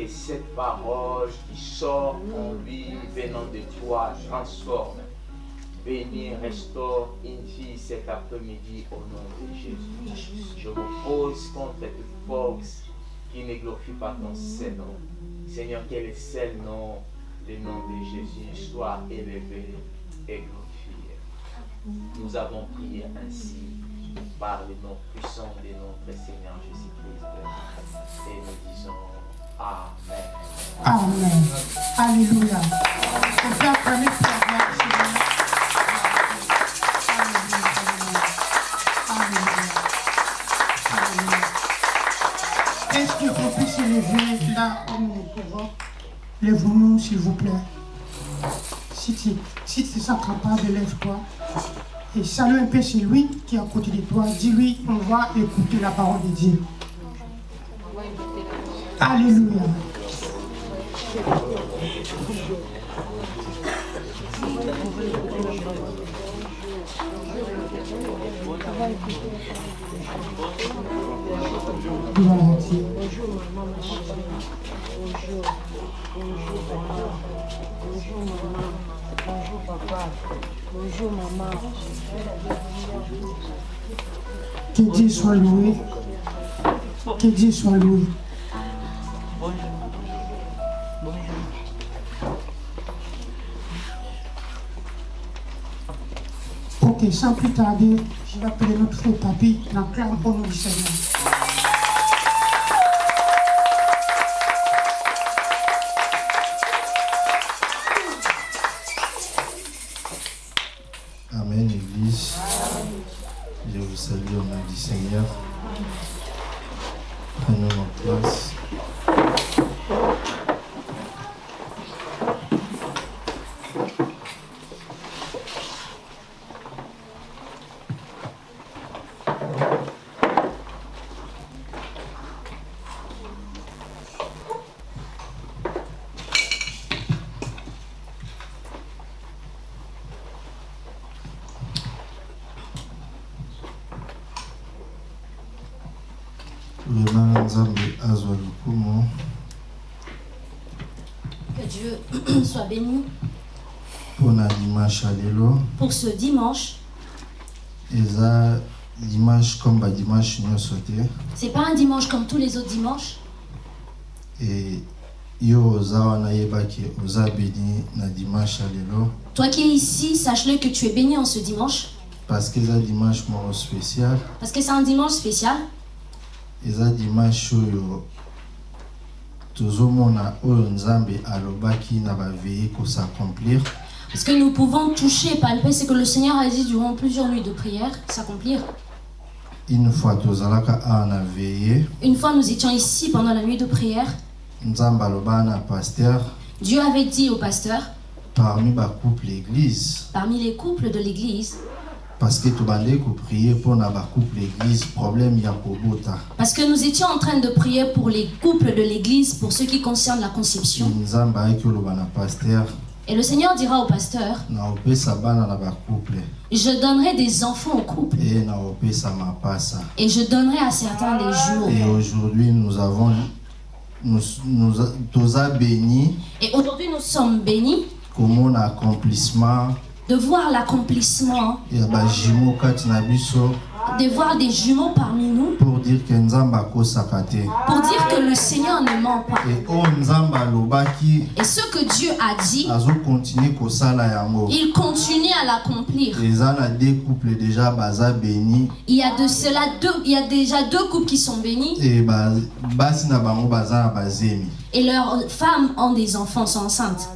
que cette parole qui sort en lui venant de toi transforme. Bénis, restaure, une cet après-midi au nom de Jésus. Je vous pose contre toute force qui ne glorifie pas ton Saint-Nom. Seigneur, quel est ce nom Le nom de Jésus soit élevé et glorifié. Nous avons prié ainsi par le nom puissant de notre Seigneur Jésus-Christ. Et nous disons Amen. Amen. Alléluia. Est-ce qu'on puisse se lever là où nous trouvons Lève-nous, s'il vous plaît. Si tu si tu te sens capable, lève-toi. Et salue un peu celui qui est à côté de toi. Dis-lui, on va écouter la parole de Dieu. Papa. Bonjour maman. Que Dieu soit loué. Que Dieu soit loué. Ok, sans plus tarder, je vais appeler notre frère Papi, l'acclame au nom du Seigneur. Pour ce dimanche. dimanche comme te C'est pas un dimanche comme tous les autres dimanches. e dimanche lelo Toi qui es ici, sache-le que tu es béni en ce dimanche. parce que eza dimanche moko spécial Parce que c'est un dimanche spécial. eza dimanche oyo tozomona oyo nzambe alobaki na baveye kosaaccomplir Parce que nous pouvons toucher, palper ce que le Seigneur a dit durant plusieurs nuits de prière, s'accomplir. une fois nous étions ici pendant la nuit de prière. Dieu avait dit au pasteur, parmi parmi les couples de l'église, parce que tobandeki koprie mpona bacouple église problème parce que nous étions en train de prier pour les couples de l'église, pour ce qui concerne la conception. Et le Seigneur dira au pasteur, je donnerai des enfants au couple. Et je donnerai à certains des jours. et aujourd'hui nous avons nous, nous, Et aujourd'hui, nous sommes bénis accomplissement? de voir l'accomplissement, de voir des jumeaux parmi nous, pour dire que pour dire que le Seigneur ne ment pas. Et ce que Dieu a dit, il continue à l'accomplir. eza na deux couples déjà baza béni Il y a de cela deux, il y a déjà deux couples qui sont bénis et leurs femmes ont des enfants, sont enceintes.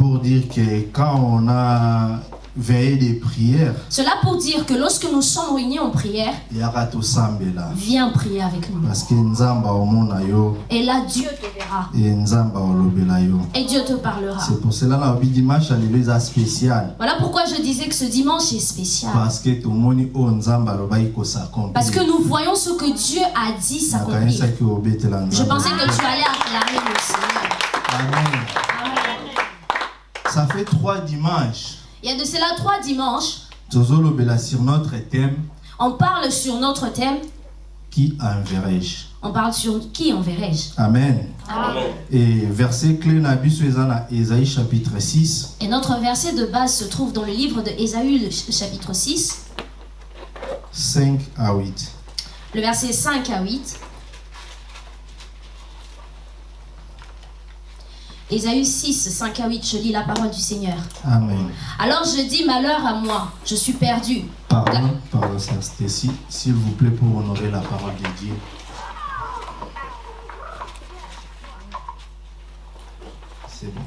pour dire que quand on a veillé des prières Cela pour dire que lorsque nous sommes réunis en prière, viens prier avec nous. parce que Et là, Dieu te verra et Dieu te parlera. c'est pour cela dimanche lelo eza spécial Voilà pourquoi je disais que ce dimanche est spécial. parce que alobaki Parce que nous voyons ce que Dieu a dit s'accomplir. Je pensais que tu allais acclamer le Seigneur. Amen. Amen. ça fait trois dimanches. Il y a de cela trois dimanches, Tozolobela sur notre thème on parle sur notre thème. qui enverrai-je? On parle sur qui enverrai-je? Amen. Amen. Et verset clé na Ésaïe chapitre 6 Et notre verset de base se trouve dans le livre de Ésaü, chapitre 6, 5 à 8. le verset 5 à 8. Ésaü 6, 5 à 8, je lis la parole du Seigneur. Amen. Alors je dis malheur à moi, je suis perdu. Pardon, pardon, Stacy, s'il vous plaît, pour honorer la parole de Dieu. C'est bon.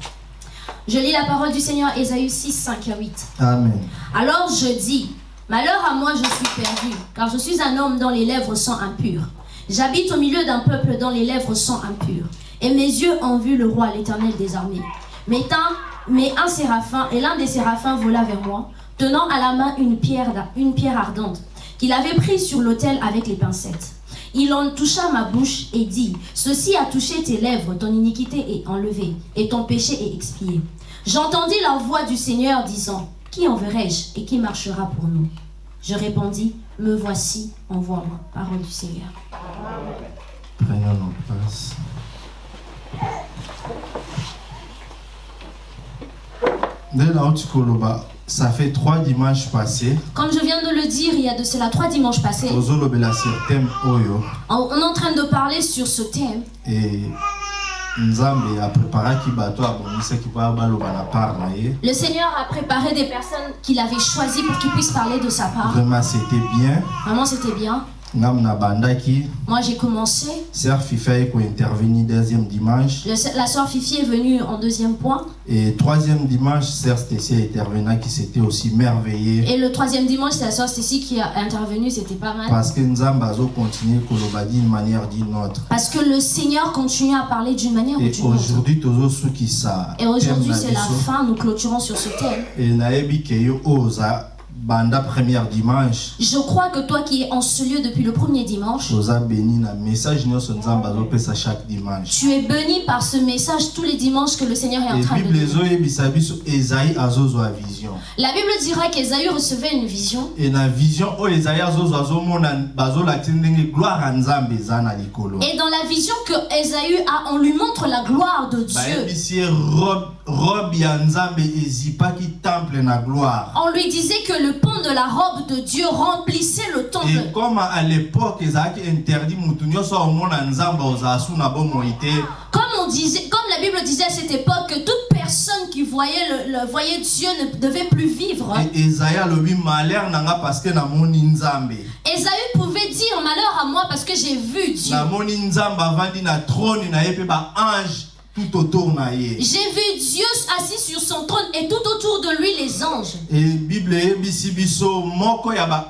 Je lis la parole du Seigneur, Ésaü 6, 5 à 8. Amen. Alors je dis, malheur à moi, je suis perdu, car je suis un homme dont les lèvres sont impures. J'habite au milieu d'un peuple dont les lèvres sont impures. Et mes yeux ont vu le roi, l'éternel des armées. Mais un, mais un séraphin, et l'un des séraphins vola vers moi, tenant à la main une pierre, une pierre ardente, qu'il avait prise sur l'autel avec les pincettes. Il en toucha ma bouche et dit, Ceci a touché tes lèvres, ton iniquité est enlevée, et ton péché est expié. J'entendis la voix du Seigneur disant, Qui enverrai-je et qui marchera pour nous? Je répondis, Me voici, envoie-moi. Parole du Seigneur. Prenons nos. Koloba, ça fait trois dimanches passés. Comme je viens de le dire, il y a de cela trois dimanches passés, Oyo. on on est en train de parler sur ce thème. Et ye. Le Seigneur a préparé des personnes qu'il avait choisies pour qu'ils puissent parler de sa part. Vraiment, c'était bien. Vraiment, c'était bien. Moi, j'ai commencé. Sœur Fifa est intervenu deuxième dimanche. La soeur Fifi est venue en deuxième point. Et troisième dimanche, Sœur Stécie est intervenue qui s'était aussi merveillée. Et le troisième dimanche, c'est la soeur Stécie qui a intervenu. C'était pas mal. Parce que Nzambe a continué d'une manière d'une autre. Parce que le Seigneur continue à parler d'une manière ou d'une autre. aujourd'hui. Et aujourd'hui, c'est la fin. Nous clôturons sur ce thème. Et banda première dimanche. Je crois que toi qui es en ce lieu depuis le premier dimanche, Oza béni na message nyonso Nzambe azopesa chaque dimanche. tu es béni par ce message tous les dimanches que le Seigneur est en train de Bible ezoyebisa biso Esaïe azozwa vision. La Bible dira qu'Ésaü recevait une vision. Et na vision oyo Esaïe azozwa azomona bazolakisa ndenge gloire ya Nzambe eza na likolo. Et dans la vision que Ésaü a, on lui montre la gloire de Dieu. bayebisi ye robe, nzambe na On lui disait que le pont de la robe de Dieu remplissait le et temple. comme à l'époque ezalaki interdit mutu nyonso omona nzambe ozala su na bomoi te Comme on disait, comme la Bible disait à cette époque que toute personne qui voyait le, le- voyait Dieu ne devait plus vivre. E- ezayi alobi malheur na nga parce que namoni nzambe Ésaü pouvait dire malheur à moi parce que j'ai vu Dieu. Tout autour J'ai vu Dieu assis sur son trône et tout autour de lui les anges. e bible moko ya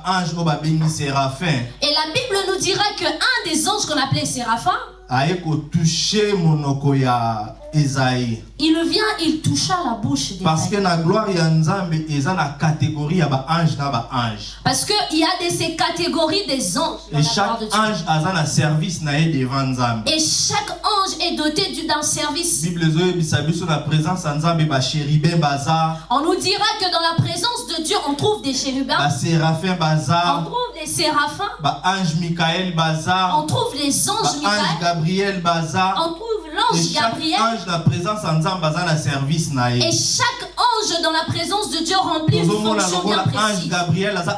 séraphin Et la Bible nous dira que un des anges qu'on appelait Séraphin, aye kotouche monoko ya ezayi il vient, il toucha la bouche parce que na gloire ya nzambe eza na catégorie ya baange na baange. Parce qu'il y a de ces catégories des anges dans Et la chaque de Dieu. ange aza na service na ye devant nzambe. Et chaque ange est doté du- d'un service. bible ezoyebisa biso na présence ya nzambe bashéribin baza On nous dira que dans la présence de Dieu, on trouve des chérubins, baséraphin on baza trouve des séraphins, baange mikael baza on trouve les anges baange Michael, gabriel baza on trouve l'ange Gabriel. ange na présence ya nzambe aza na service na Et ye chaque ange dans la présence de Dieu remplit une fonction bien ange précise.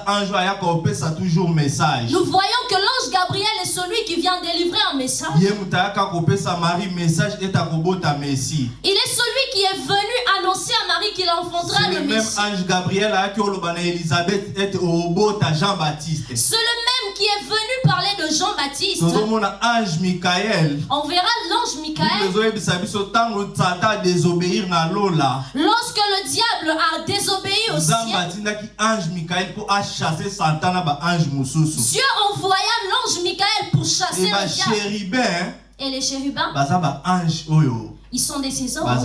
ange Nous voyons que l'ange Gabriel est celui qui vient délivrer un message. Il est celui qui est venu annoncer à Marie qu'il enfantera le le même Messie. ange C'est le même qui est venu parler de Jean-Baptiste. ange On verra l'ange Michael lorsque le diable a désobéi au ciel. Dieu envoya l'ange Michael pour chasser e le diable. Et les chérubins, ils sont des ces anges.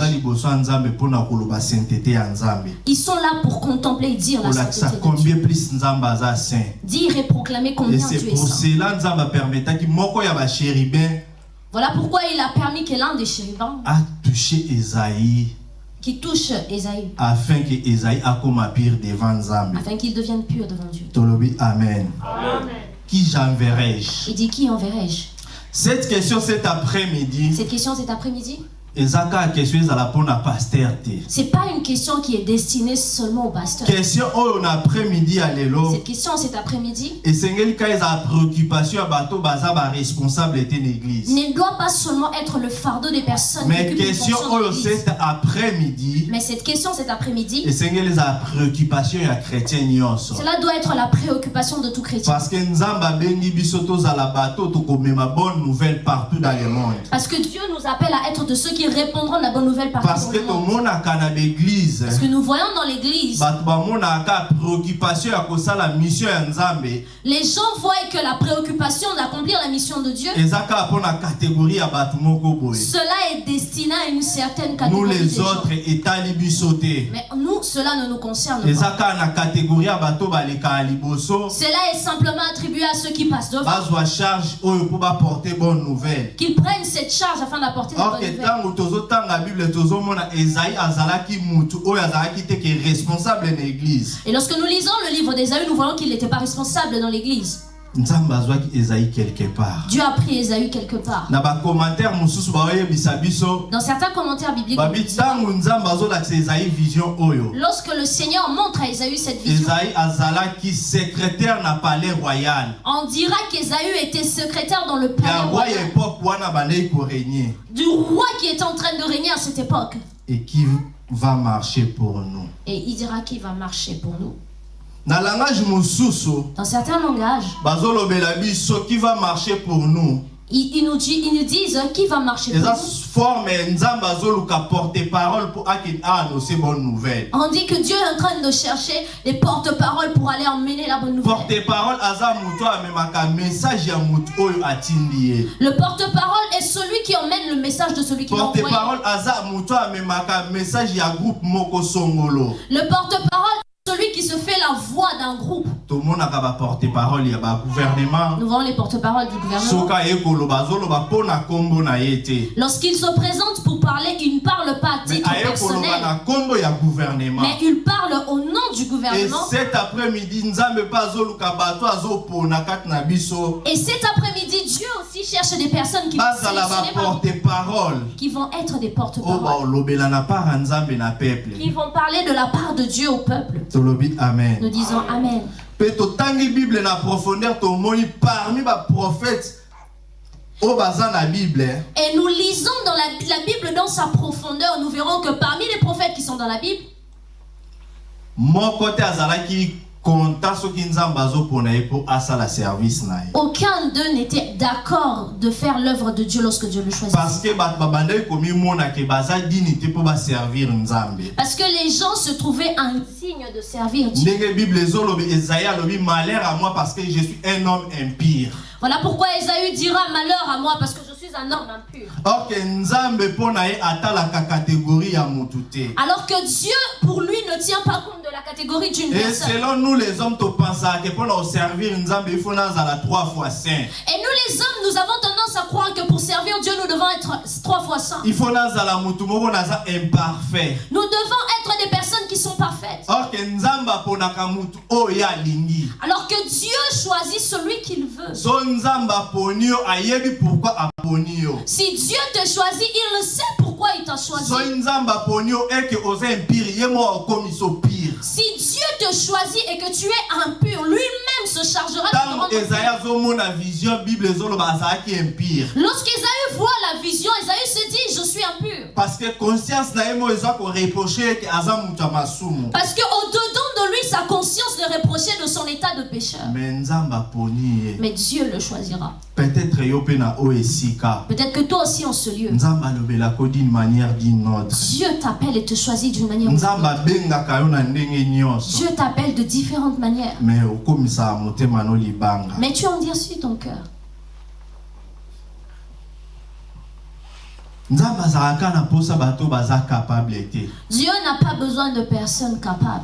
Ils sont là pour contempler et dire la sainteté de Dieu. Dire et proclamer et combien Dieu est pour cela Voilà pourquoi il a permis que l'un des chérubins atouche ezaïe qui touche Esaü, afin que Esaïe pire devant Nzambe. afin qu'il devienne pur devant Dieu. Tolobi Amen. Qui j'enverrai-je? Il dit Qui enverrai-je? Cette question cet après-midi, Cette question cet après-midi, c'est pas une question qui est destinée seulement au pasteur. Cette question cet après-midi ne doit pas seulement être le fardeau des personnes qui Mais question oyo cet après-midi Mais cette question cet après-midi, cela doit être la préoccupation de tout chrétien. Parce que. Parce que Dieu nous appelle à être de ceux qui répondront la bonne nouvelle partout Parce que le monde. l'église. Parce que nous voyons dans l'église, préoccupation kosala mission les gens voient que la préoccupation d'accomplir la mission de Dieu, cela est destiné à une certaine nous catégorie de les autres etali Mais nous, cela ne nous concerne pas. liboso Cela est simplement attribué à ceux qui passent devant, nouvelle. Qu'ils prennent cette charge afin d'apporter la bonne nouvelle. Et lorsque nous lisons le livre d'Ésaü, nous voyons qu'il n'était pas responsable dans l'église. Dieu a pris Ésaü quelque part. Dans certains commentaires bibliques, lorsque le Seigneur montre à Ésaü cette vision, on dira qu'Ésaü était secrétaire dans le palais royal du roi qui était en train de régner à cette époque. et qui va marcher pour nous Et il dira qu'il va marcher pour nous. Dans certains langages, qui va marcher pour nous ils, ils nous, dit- ils nous disent qui va marcher pour nous. nouvelle On dit que Dieu est en train de chercher les porte-paroles pour aller emmener la bonne nouvelle. Le porte-parole est celui qui emmène le message de celui qui l'a envoyé. Le porte-parole celui qui se fait la voix d'un groupe. tomonaka baporte parole ya bagouvernement Nous voyons les porte-paroles du gouvernement. Lorsqu'il se présente pour parler, il ne parle pas à mais titre koloba personnel, gouvernement mais il parle au nom du et gouvernement. cet après-midi Et cet après-midi, Dieu aussi cherche des personnes qui vont, parole qui vont être des porte-paroles, nzambe na peuple qui vont parler de la part de Dieu au peuple. Tolobi amen. Nous disons Amen. mpe totangi bible na profondeur tomoni parmi baprophète oyo baza na bible Et nous lisons dans la, la Bible dans sa profondeur, nous verrons que parmi les prophètes qui sont dans la Bible, moko te azalaki aucun d'eux n'était d'accord de faire l'œuvre de Dieu lorsque Dieu le choisit. parce que les gens se trouvaient un signe de servir Dieu. malheur à moi parce que je suis un homme impire Voilà pourquoi Ésaü dira malheur à moi parce que je suis un homme impur. Alors que Dieu, pour lui, ne tient pas compte de la catégorie d'une et personne. selon nous les hommes na koservir nzambe il faut trois fois saint Et nous les hommes, nous avons tendance à croire que pour servir Dieu, nous devons être trois fois saints. il faut nazala motu moko naza imparfait Nous devons être des personnes qui sont parfaites. Alors que Dieu choisit celui qu'il veut. pourquoi Si Dieu te choisit, il le sait pourquoi il t'a choisi. Si Dieu te choisit et que tu es impur, lui-même se chargera de te impire Lorsqu'Ésaü voit la vision, Ésaü se dit, je suis impur. parce que conscience Parce qu'au-dedans de sa conscience le reprochait de son état de pécheur. Mais Dieu le choisira. peut-être que toi aussi en ce lieu, Dieu t'appelle et te choisit d'une manière Dieu t'appelle de différentes manières. Mais tu endurcis ton cœur. nzambe azalaka na mposa bato baza capable te Dieu n'a pas besoin de personnes capables.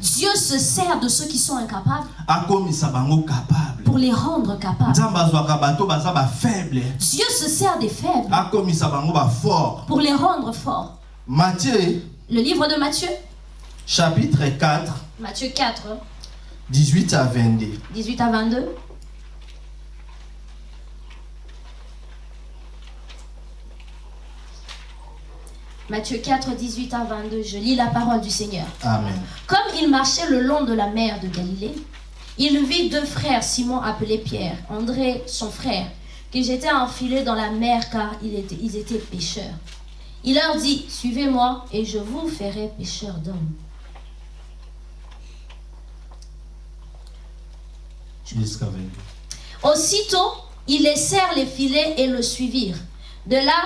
Dieu se sert de ceux qui sont incapables pour les rendre capables. Dieu se sert des faibles pour les rendre forts. matthieu Le livre de Matthieu, chapitre 4 Matthieu 4, 18 à 22 18 à 22. Matthieu 4, 18 à 22. Je lis la parole du Seigneur. amen Comme il marchait le long de la mer de Galilée, il vit deux frères, Simon appelé Pierre, André son frère, qui jetaient un filet dans la mer car ils étaient, ils étaient pêcheurs. Il leur dit, suivez-moi et je vous ferai pêcheurs d'hommes. jusqu'à 22 Aussitôt, ils laissèrent les filets et le suivirent. De là,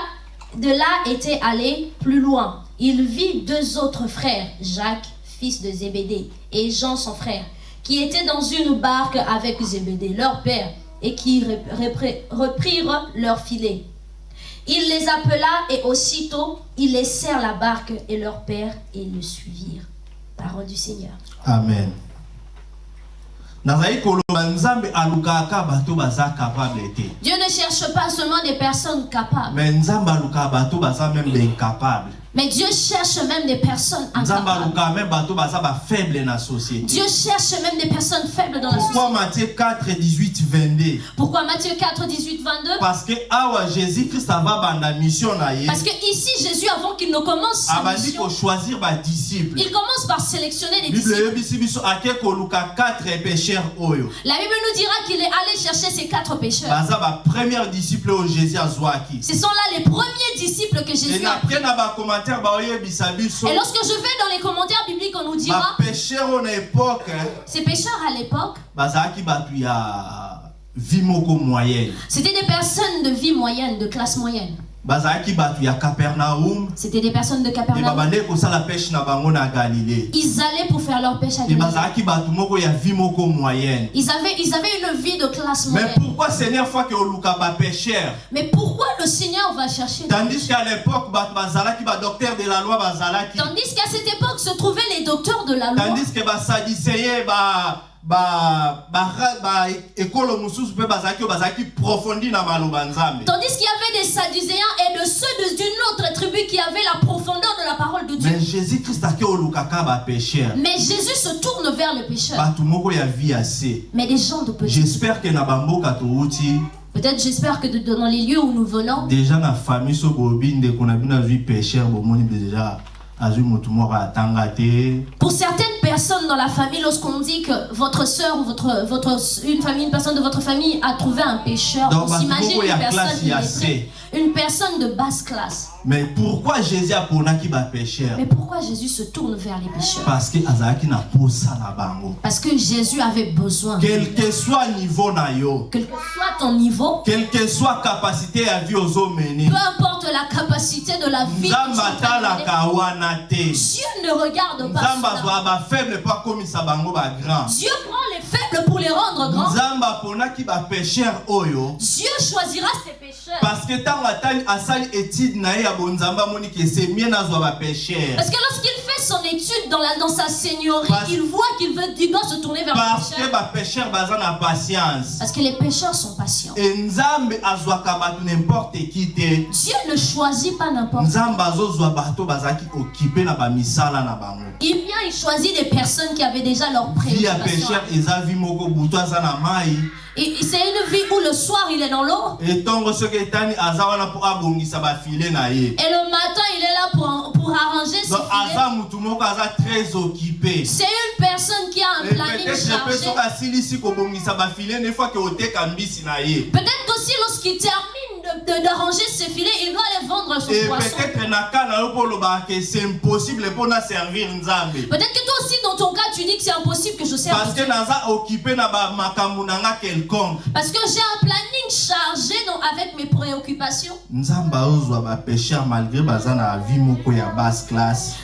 de là était allé plus loin. Il vit deux autres frères, Jacques, fils de Zébédée, et Jean, son frère, qui étaient dans une barque avec Zébédée, leur père, et qui reprirent leurs filets. Il les appela et aussitôt ils laissèrent la barque et leur père et le suivirent. Parole du Seigneur. amen nazali koloba nzambe alukaka bato baza capable te Dieu ne cherche pas seulement des personnes capables, me mais Dieu cherche même des personnes incapables. Dieu cherche même des personnes faibles dans la société. pourquoi matthieu 4 18 22 Pourquoi Matthieu 4, 18, 22 parce que awa jésus christ ava banda mission Parce que ici, Jésus, avant qu'il ne commence sa abandi mission, kochoisir badisciple il commence par sélectionner bible disciples. eyebisi biso ake koluka 4 pécheurs oyo La Bible nous dira qu'il est allé chercher ces quatre pécheurs. Ce sont là les premiers disciples que Jésus a biso Et lorsque je vais dans les commentaires bibliques, on nous dira, na époque ces pécheurs à l'époque, moyenne. c'était des personnes de vie moyenne, de classe moyenne. C'était des personnes de Capernaum. Ils allaient pour faire leur pêche à Galilée. Ils avaient, ils avaient une vie de classe mais moyenne. pourquoi seigneur fois bapêcheur Mais pourquoi le Seigneur va chercher tandis qu'à l'époque badocteur de la loi Tandis qu'à cette époque se trouvaient les docteurs de la loi. tandis que basadiseye ba ba ba ba ekolo mosusu mpe bazalaki oyo bazalaki profondi na maloba nzambe Tandis qu'il y avait des Sadducéens et de ceux d'une autre tribu qui avaient la profondeur de la parole de Dieu. mais jésus christ olukaka Mais Jésus se tourne vers les pécheurs. bato moko ya vie ase Mais des gens de péché. j'espère que na bamboka touti Peut-être, j'espère que dans les lieux où nous venons, déjà na famille so bobi ndeko na bino azwi pécheur bomoni déjà azwi motu moko atanga te pour certaines personnes dans la famille, lorsqu'on dit que votre soeur ou votre, votre, une famille, une personne de votre famille a trouvé un pécheur, on s'imagine une personne, illettrée, une personne de basse classe. mais pourquoi jésus aponaki bapêcheur Mais pourquoi Jésus se tourne vers les pécheurs? Parce que azalaki na posa na bango. Parce que Jésus avait besoin. quel que soit niveau na yo. Quel que soit ton niveau, quelle que soit capacité ya vie ozomene peu importe la capacité de la vie, Dieu ne regarde pas Dieu prend les faibles pour les rendre grands. Dieu choisira ses pécheurs. parce que ntango atali asali étude na ye ya bonzambe amoni ke c'est mieux nazwa bapêcheur Parce que lorsqu'il fait son étude dans, la, dans sa seigneurie, Parce- il voit qu'il veut, il doit se tourner vers les parce que pécheurs. bapêcheur baza na patience Parce que les pécheurs sont patients. e nzambe azwaka bato n'importe qui te Dieu ne choisit pas n'importe qui. nzambe azozwa bato bazalaki okipe na bamisala na bango Il vient, il choisit des personnes qui avaient déjà leurs vi ya préoccupations. pécheur eza vi moko butu aza na mai Et c'est une vie où le soir il est dans l'eau etongo soki etani aza wana mpo abongisa bafile na ye et le matin il est là pour, pour arranger ses donc filets. aza mutu moko aza très occupé C'est une personne qui a un planning chargé. soki asilisi kobongisa bafile ne fois ke oteka mbisi na ye Peut-être qu'aussi lorsqu'il termine d'arranger ses filets, il doit aller vendre son et poisson. c'est impossible mpo na servir Peut-être que toi aussi dans ton cas tu dis que c'est impossible que je serve parce que occupé quelconque. Parce que j'ai un planning chargé donc, avec mes préoccupations.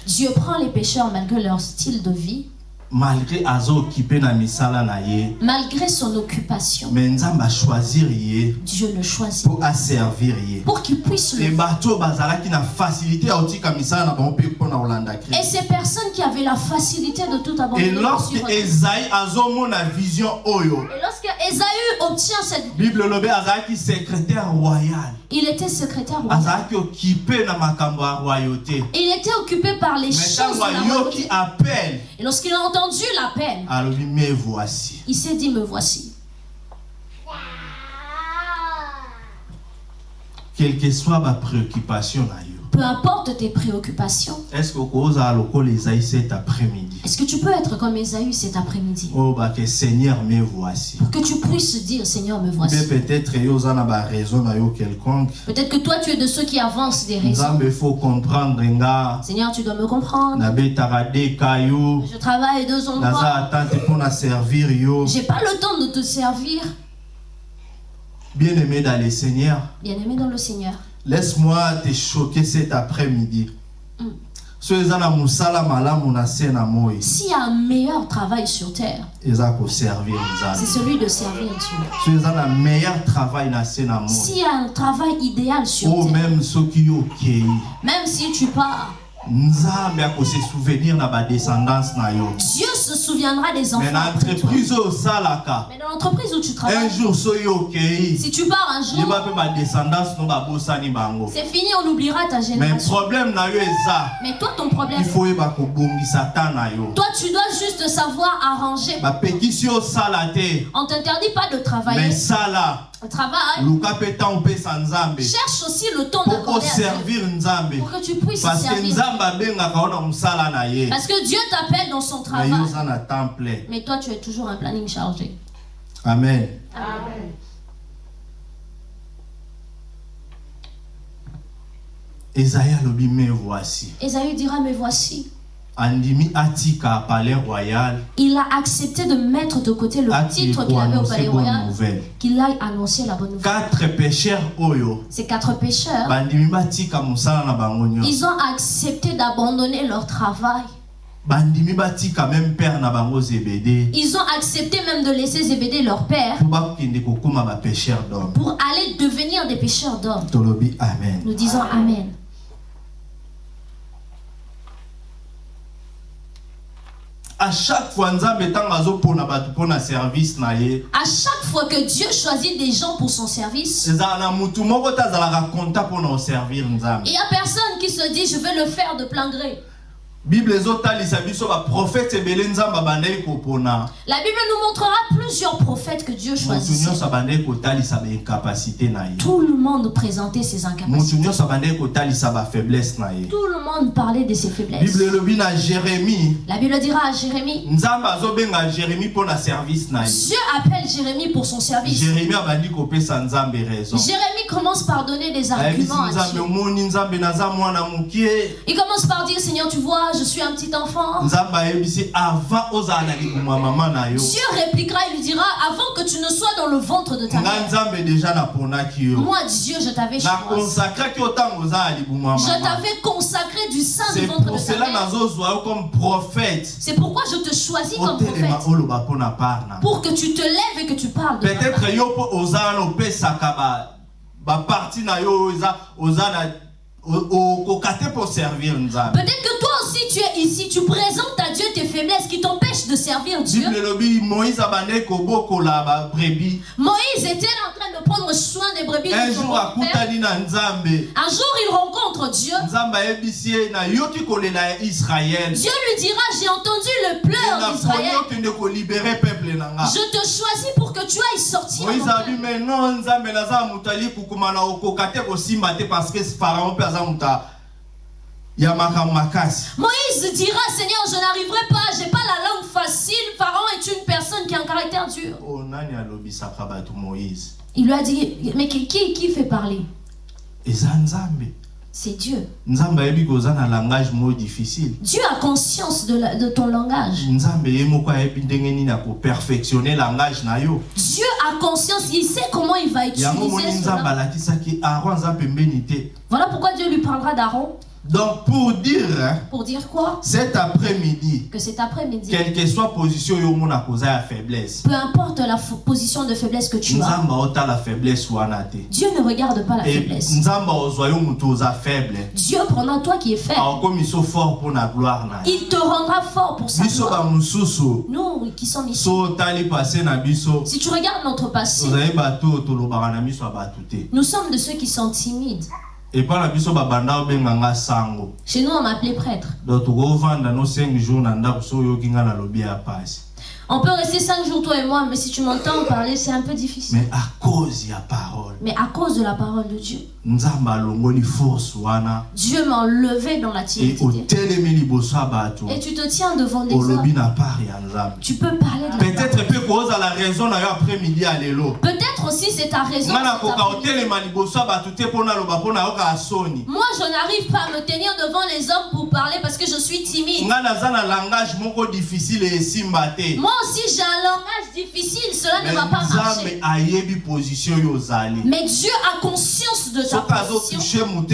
Dieu prend les pécheurs malgré leur style de vie malgré azo occupé na misala na ye Malgré son occupation, me nzambe achoisir ye Dieu le choisit mpo aservir ye pour qu'il puisse le bato oyo bazalaki na facilité ya kotika misala na bango mpe mpo na kolanda Et ces personnes qui avaient la facilité de tout abandonner pour lorsque suivre- ezaï azomona vision oyo Et lorsque Ésaü obtient cette bible elobi azalaki secrétaire royal il était secrétaire royal. Il était occupé par les choses de la royauté. Et lorsqu'il a entendu l'appel, il s'est dit, me voici. quelle que soit bapréoccupation na yo Peu importe tes préoccupations, que est-ce que tu peux être comme Ésaü cet après-midi? Oyo bake seigneur me voici Pour que tu puisses dire, Seigneur, me voici. peut-être Peut-être que toi, tu es de ceux qui avancent des raisons. faut comprendre Seigneur, tu dois me comprendre. Je travaille deux endroits. J'ai pas le temps de te servir. bien aimé dans le seigneur Bien-aimé dans le Seigneur. Laisse-moi te choquer cet après-midi. S'il y a un meilleur travail sur terre, c'est celui de servir Dieu. S'il y a un travail idéal sur o terre, même si tu pars, Dieu se souviendra des enfants. Mais dans l'entreprise où tu un travailles, jour yo okei si tu pars un jour, c'est fini, on oubliera ta mais génération. Mais toi, ton problème, toi, tu dois juste savoir arranger. On t'interdit pas de mais travailler. sala Le travail, cherche aussi le temps d'accorder pour que tu puisses parce servir. Parce que Dieu t'appelle dans son travail. Mais toi, tu es toujours un planning chargé. amen. Voici. Ésaü dira, mais voici. Il a accepté de mettre de côté le titre qu'il avait au palais royal, qu'il a annoncé la bonne nouvelle. Ces quatre pécheurs, ils ont accepté d'abandonner leur travail. Ils ont accepté même de laisser Zébédée leur père pour aller devenir des pécheurs d'hommes. Nous disons Amen. À chaque fois service À chaque que Dieu choisit des gens pour son service, il n'y a personne qui se dit je vais le faire de plein gré. Bible ezotalisa biso baprofete ebele nzambe abandaki kopona. La Bible nous montrera plusieurs prophètes que Dieu na ye. Tout le monde présentait ses incapacités. kotalisa na ye. Tout le monde parlait de ses faiblesses. bible na La Bible dira à Jérémie, nzambe azobenga jérémi mpo na service na ye. Dieu appelle Jérémie pour son service. jérémi abandi kopesa nzambe raison. Jérémie commence par donner des arguments à Dieu. Il commence par dire, Seigneur, tu vois, je suis un petit enfant. Dieu répliquera, il lui dira, avant que tu ne sois dans le ventre de ta mère, moi, Dieu, je t'avais Je t'avais consacré du sein du ventre de ta mère. C'est pourquoi je te choisis comme prophète. Pour que tu te lèves et que tu parles de peut-être baparti na yo oza na okoka te servir nzambe. Peut-être que toi aussi tu es ici, tu présentes à Dieu tes faiblesses qui t'empêchent de servir Dieu. moïse était en train de prendre soin des brebis un de son jour père. Un il rencontre Dieu. Dieu lui dira, j'ai entendu le pleur d'Israël. Je te choisis pour que tu ailles sortir. moïse abi peuple. me non nzambe Moïse dira, Seigneur, je n'arriverai pas, j'ai pas la langue facile. Pharaon est une personne qui a un caractère dur. o nani alobisaka bato moïse? Il lui a dit, mais qui, qui, qui fait parler? C'est Dieu. Dieu a conscience de, la- de ton langage. Dieu a conscience, il sait comment il va utiliser Voilà pourquoi Dieu lui parlera d'Aaron. Donc pour dire, hein, Pour dire quoi? cet après-midi, Que cet après-midi, quelle que soit position yo mona koza ya faiblesse, peu importe la position de faiblesse que tu as, la faiblesse. Dieu ne regarde pas la Et faiblesse. nzamba ozwa yo mutu oza faible. Dieu prendra toi qui es faible. akomi so fort pour la gloire na. Il te rendra fort pour sa biso gloire. bamosusu Nous qui sommes ici, so otali passé na biso si tu regardes notre passé, tozali bato na miso te nous sommes de ceux qui sont timides. Epa na biso babanda obenganga sango. Chez nous, on m'appelait prêtre. donc tokovanda no 5 jours na ndako so oyoki nga nalobi ya pasi. On peut rester cinq jours, toi et moi, mais si tu m'entends parler, c'est un peu difficile. mais à cause ya parole. Mais à cause de la parole de Dieu, nzambe alongoli force wana. Dieu m'a enlevé dans la timidité. otelemi liboso ya bato. Et tu te tiens devant des olobi hommes. na part ya nzambe. Tu peux parler de la peut-être kozala raison na yo après midi ya lelo Peut-être aussi c'est ta raison. Moi, je n'arrive pas à me tenir devant les hommes pour parler parce que je suis timide. Moi aussi, j'ai un langage difficile. Cela ne va pas marcher. Mais Dieu a conscience de ta position. Si il est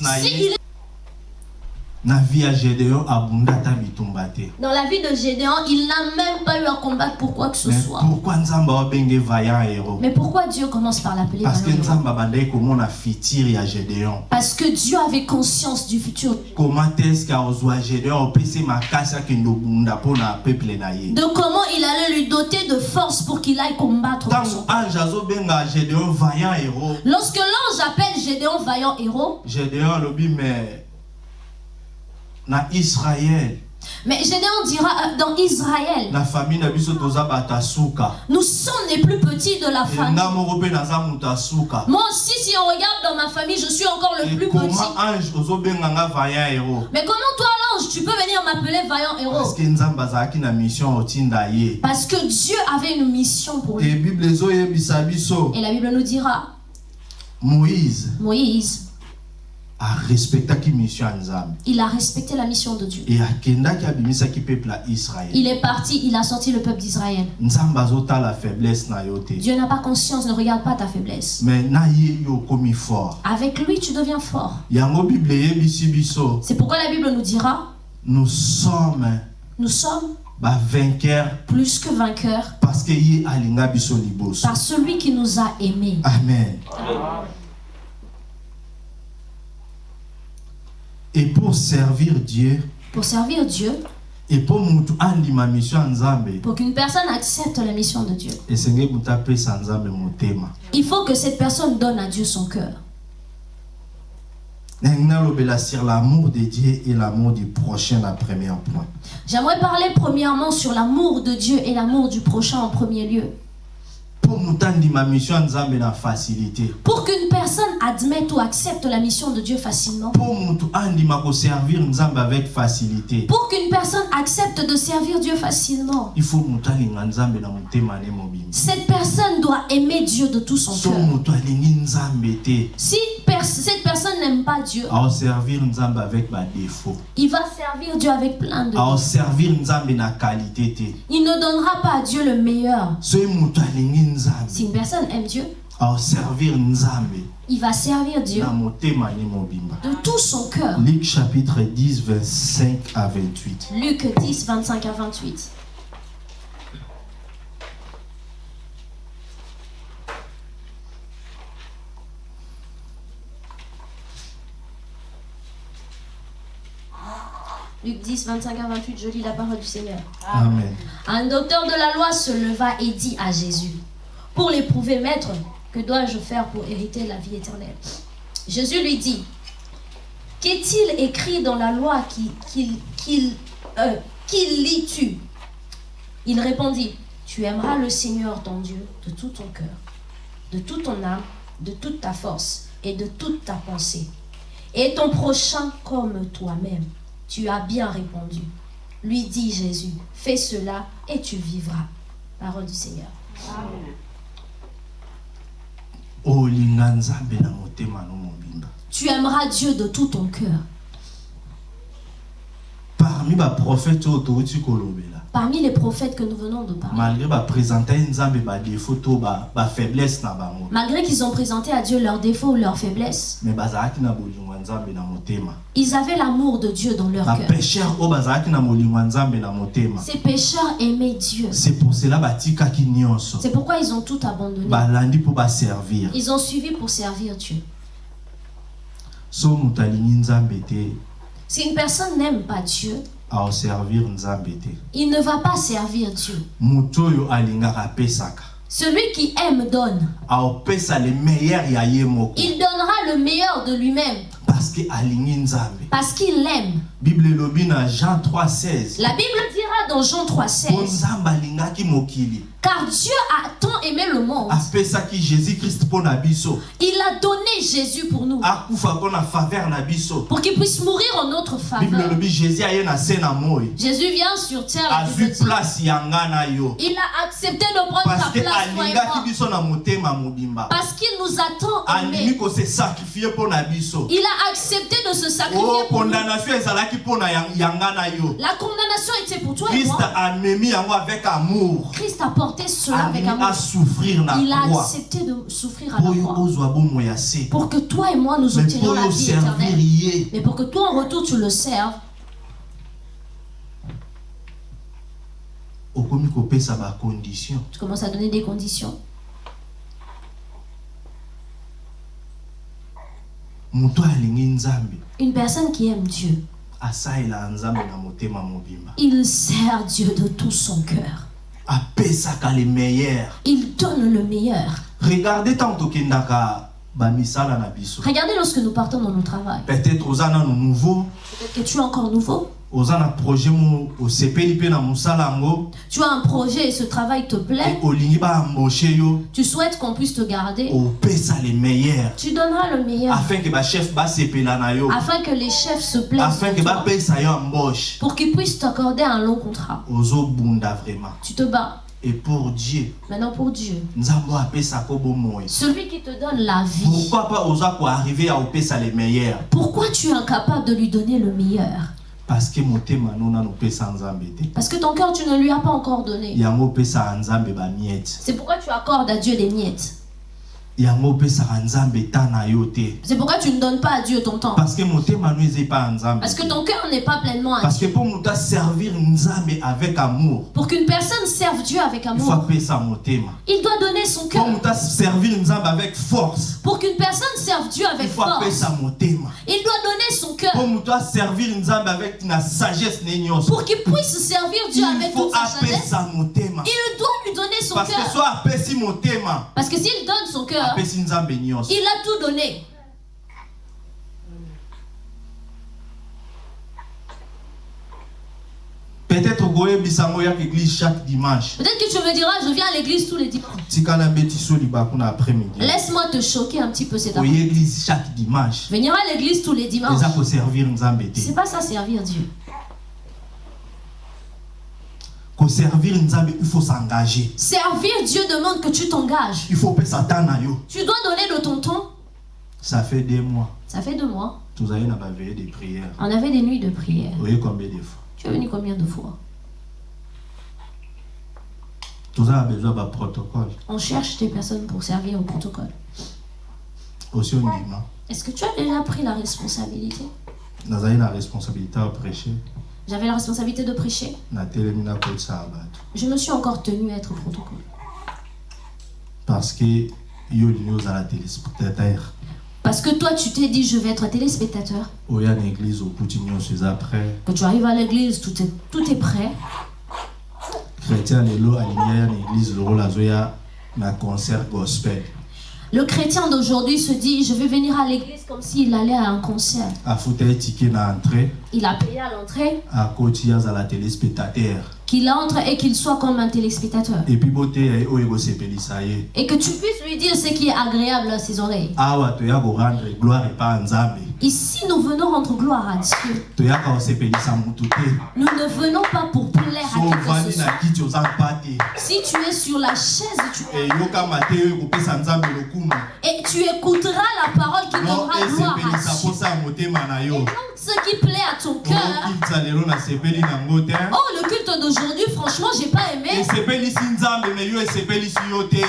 na vie ya gédéon abunda ata bitumba te dans la vie de Gédéon, il n'a même pas eu à combattre pour quoi que ce mais soit. pourquoi Mais pourquoi Dieu commence par l'appeler parce que Parce que Dieu avait conscience du futur. comment est-ce De comment il allait lui doter de force pour qu'il aille combattre. Lorsque l'ange appelle Gédéon vaillant héros, gédéon na mais Gédéon dira euh, dans Israël, na famille nous sommes les plus petits de la famille. Moi aussi, si on regarde dans ma famille, je suis encore le Et plus comment petit. Mais comment toi, l'ange, tu peux venir m'appeler vaillant héros? Parce que Dieu avait une mission pour lui. Et la Bible nous dira, moïse. Moïse, arespectaki mission ya nzambe il a respecté la mission de Dieu. Il est parti, il a sorti le peuple d'Israël. Dieu n'a pas conscience, ne regarde pas ta faiblesse. mais fort Avec lui, tu deviens fort. yango bible eyebisi biso C'est pourquoi la Bible nous dira, nous sommes nous sommes bavainqueurs plus que vainqueurs parce que par celui qui nous a aimés. amen et pour servir dieu Pour servir Dieu, et pour qu'une personne accepte la mission de Dieu, il faut que cette personne donne à Dieu son cœur. l'amour de dieu et l'amour du prochain na premier point J'aimerais parler premièrement sur l'amour de Dieu et l'amour du prochain en premier lieu. Pour qu'une personne admette ou accepte la mission de Dieu facilement. Pour qu'une personne accepte de servir Dieu facilement. Cette personne doit aimer Dieu de tout son so cœur. Si cette personne n'aime pas Dieu, il va servir Dieu avec plein de... te Il ne donnera pas à Dieu le meilleur. Si une personne aime Dieu, nzambe il va servir Dieu de tout son cœur. Luc chapitre 10 25 à 28 Luc 10, 25 à 28. Luc 10, 25 à 28, je lis la parole du Seigneur. amen Un docteur de la loi se leva et dit à Jésus, Pour l'éprouver, maître, que dois-je faire pour hériter la vie éternelle? Jésus lui dit, Qu'est-il écrit dans la loi qui, qu'il, qu'il, euh, lis-tu Il répondit, Tu aimeras le Seigneur ton Dieu de tout ton cœur, de toute ton âme, de toute ta force et de toute ta pensée, et ton prochain comme toi-même. Tu as bien répondu. Lui dit Jésus, fais cela et tu vivras. Parole du Seigneur. olinga nzambe na motema no mobimba Tu aimeras Dieu de tout ton cœur. parmi baprofete oyo touti kolobela parmi les prophètes que nous venons de parler, malgré baprésente nzambe badefo to ba- bafaiblesse na bango malgré qu'ils ont présenté à Dieu leurs défauts ou leurs faiblesses, bazalaki na bolingo ya nzambe na motema ils avaient l'amour de Dieu dans leur cœur. na nzambe na motema Ces pécheurs aimaient Dieu. c'est pour cela nyonso C'est pourquoi ils ont tout abandonné. Ils ont suivi pour servir Dieu. so moto alingi nzambe te Si une personne n'aime pas Dieu, il ne va pas servir Dieu. Celui qui aime donne. Il donnera le meilleur de lui-même. Parce qu'il l'aime. bible elobi na jean 3 16 La Bible dira dans Jean mpo 3,16 nzambe alingaki mokili Car Dieu a tant aimé le monde, il a donné Jésus pour nous, pour qu'il puisse mourir en notre faveur. jésus moi vient sur terre et il a accepté de prendre parce que place, et moi, parce qu'il nous a biso. Il a accepté de se sacrifier pour nous. La condamnation était pour toi et christ moi. amemi yango avec amour. Christ a porté cela avec amour. Il a accepté de souffrir à la croix pour que toi et moi nous obtenions la vie éternelle. Mais pour que toi en retour tu le serves, tu commences à donner des conditions. Une personne qui aime Dieu, mobimba il sert Dieu de tout son cœur. Apesaka le meilleur Il donne le meilleur. regardez ntango tokendaka Regardez lorsque nous partons dans nos travail. peut-être nouveau Peut-être que tu es encore nouveau? Tu as un projet et ce travail te plaît? Tu souhaites qu'on puisse te garder? Tu donneras le meilleur afin que les chefs se plaisent pour qu'ils puissent t'accorder un long contrat. Tu te bats. Et pour dieu Maintenant pour Dieu. Celui qui te donne la vie. pourquoi pas oza koarrive ya opesa le meilleur Pourquoi tu es incapable de lui donner le meilleur? Parce que motema no nano opesa nzambe te Parce que ton cœur, tu ne lui as pas encore donné. bamiete C'est pourquoi tu accordes à Dieu des miettes. C'est pourquoi tu ne donnes pas à Dieu ton temps. parce que nzambe Parce que ton cœur n'est pas pleinement à parce que Dieu. mpo moto aservir nzambe avec amour. Pour qu'une personne serve Dieu avec il faut amour, il doit donner son cœur. moto aservir nzambe avec force. Pour qu'une personne serve Dieu il avec faut force, il doit donner son cœur. moto aservir nzambe avec sagesse Pour qu'il puisse servir Dieu avec toute sa sagesse, il doit lui donner son parce que cœur. so apesi motema. Parce que s'il donne cœur, il a tout donné. peut-être okoyebisa ngo yaka église chaque dimanche. Peut-être que tu me diras, je viens à l'église tous les dimanches. après-midi. Laisse-moi te choquer un petit peu cet après oye église chaque dimanche. Venir à l'église tous les dimanches, c'est pas ça servir Dieu. Nzambe il faut s'engager Servir Dieu demande que tu t'engages. il faut Tu dois donner de ton temps. ça fait deux mois Ça fait deux mois. tozali na baveille de prière On avait des nuits de prière. oye combien de fois? Tu es venu combien de fois? Toza na besoin ya baprotocole On cherche des personnes pour servir au protocole. osi ondima Est-ce que tu as déjà pris la responsabilité? Nazali na responsabilité ya prêcher J'avais la responsabilité de prêcher. Je me suis encore tenu à être au protocole. parce que Parce que toi, tu t'es dit, je vais être téléspectateur. Quand tu arrives à l'église, tout est, tout est prêt. chrétien concert gospel Le chrétien d'aujourd'hui se dit, je vais venir à l'église comme s'il allait à un concert. Il a payé à l'entrée, qu'il entre et qu'il soit comme un téléspectateur. ekosepelisa ye Et que tu puisses lui dire ce qui est agréable à ses oreilles. Ici, nous venons rendre gloire à Dieu. Nous ne venons pas pour plaire à qui que ce soit. Si tu es sur la chaise, tu lokumu et tu écouteras la parole qui donnera gloire à Dieu. Et donc, ce qui plaît à ton cœur, oh, le culte d'aujourd'hui, franchement, j'ai pas aimé.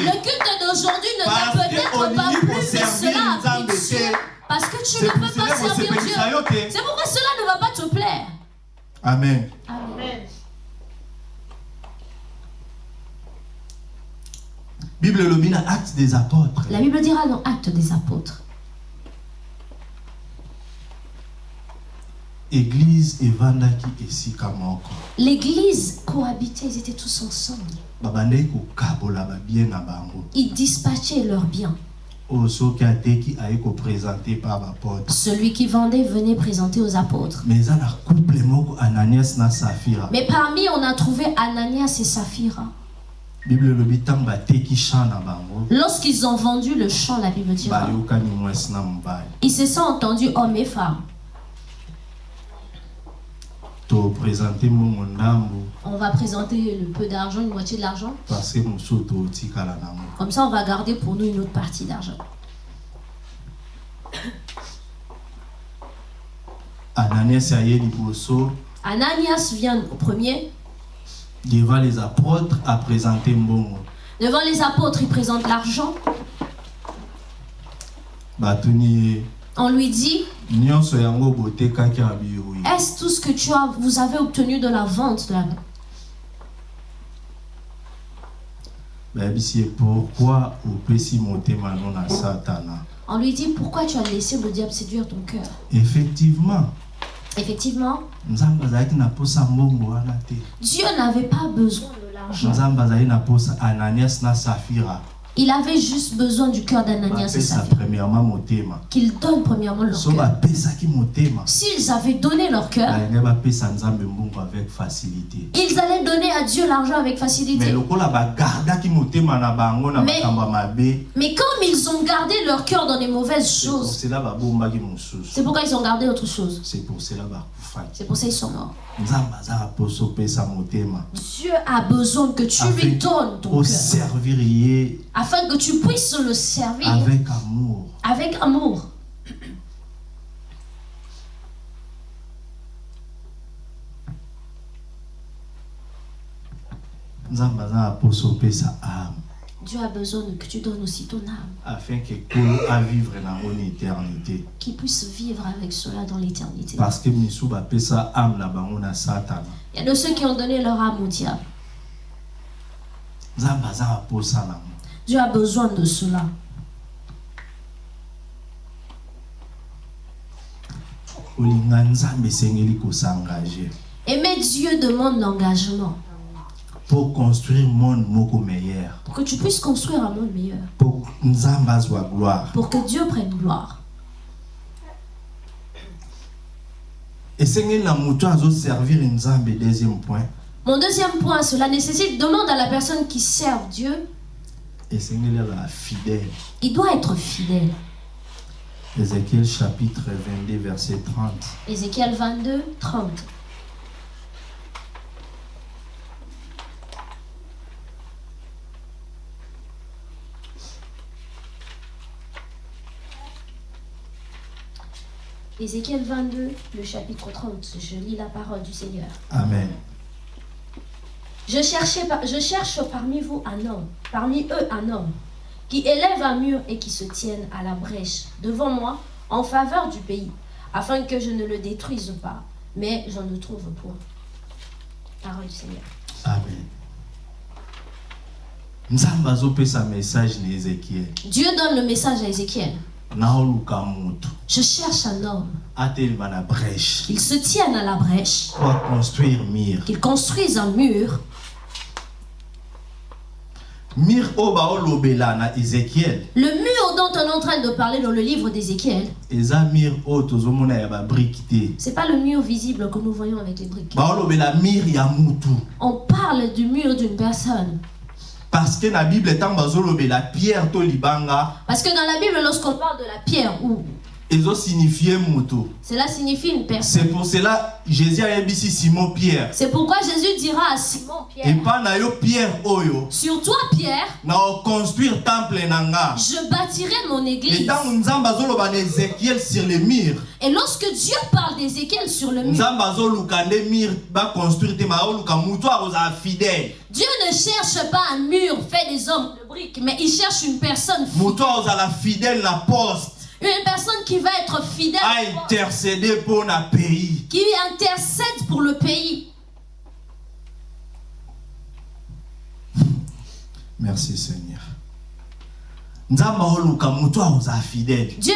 Le culte d'aujourd'hui ne que peut-être pas olingi plu, mais koservir cela Parce que tu ne peux pas servir Dieu. C'est pourquoi cela ne va pas te plaire. amen Amen. bible na acte des apôtres La Bible dira dans Actes des Apôtres. église evandaki esika moko L'église cohabitait, ils étaient tous ensemble. Ils dispatchaient leurs biens. Celui qui vendait venait présenter aux apôtres. mais parmi, on a trouvé Ananias et Saphira. Lorsqu'ils ont vendu le champ, la Bible na mobali ils se sont entendus hommes et femmes. On va présenter le peu d'argent, une moitié de l'argent. Comme ça, on va garder pour nous une autre partie d'argent. ananias vient au premier. devant les apôtres à présenter mbongo Devant les apôtres, il présente l'argent. On lui dit, est-ce tout ce que tu as, vous avez obtenu de la vente de la... bayebisi ye pourquoi On lui dit, pourquoi tu as laissé le diable séduire ton cœur? Effectivement. Effectivement, Dieu n'avait pas besoin de l'argent. Il avait juste besoin du cœur d'Ananias et Saphira. Qu'ils donnent premièrement leur so cœur. S'ils avaient donné leur cœur, ils allaient donner à Dieu l'argent avec facilité. Mais- Mais comme ils ont gardé leur cœur dans les mauvaises choses, c'est pourquoi ils ont gardé autre chose. c'est pour cela C'est pour ça qu'ils sont morts. Dieu a besoin que tu lui donnes ton cœur. Afin que tu puisses le servir avec amour avec amour. nzambe aza na poso opesa ame Dieu a besoin que tu donnes aussi ton âme. afin que kolo avivre nango na éternité Qu'il puisse vivre avec cela dans l'éternité. parce que bapesa ame na bango na satana Il y a de ceux qui ont donné leur âme au diable. Dieu a besoin de cela. Aimer Dieu demande l'engagement pour construire monde moko meilleur pour que tu puisses construire un monde meilleur. pour gloire Pour que Dieu prenne gloire. deuxième point Mon deuxième point, cela nécessite, demande à la personne qui sert Dieu, azala fidèle il doit être fidèle. ézéchiel chapitre 22 verset 30 Ézéchiel 22, 30. Ézéchiel 22, le chapitre 30. Je lis la parole du Seigneur. amen Je, cherchais je cherche parmi vous un homme, parmi eux un homme, qui élève un mur et qui se tienne à la brèche devant moi en faveur du pays, afin que je ne le détruise pas. Mais je ne trouve point. Parole du Seigneur. amen Dieu donne le message à Ézéchiel. Naoluka Je cherche un homme, atelema na brèche. Qu'il se tienne à la brèche, pour construire mire qu'il construise un mur, mire oyo baolobela na ezekiel. Le mur dont on est en train de parler dans le livre d'Ézéchiel. eza mire oyo tozomona ya babrike te. C'est pas le mur visible que nous voyons avec les briques. baolobela mire ya mutu. On parle du mur d'une personne. Parce que na bible ntango bazolobela pierre Parce que dans la Bible, lorsqu'on parle de la pierre ou Cela signifie une personne. c'est pour cela jésus ayebisi simon pierre. C'est pourquoi Jésus dira à Simon Pierre, na yo pierre oyo. Sur toi Pierre, na oconstruire temple na nga. je bâtirai mon église. ntango nzambe azoloba na ézéchiel sur le mur Et lorsque Dieu parle d'Ézéchiel sur le mur, nzambe azoluka nde mur baconstruire te ma aoluka moto akozala fidèle. Dieu ne cherche pas un mur fait des hommes de briques, mais il cherche une personne fidèle. moto akozala fidèle na poste Une personne qui va être fidèle, poste, aintercéder mpo na pays. Qui intercède pour le pays. merci seigneur. Dieu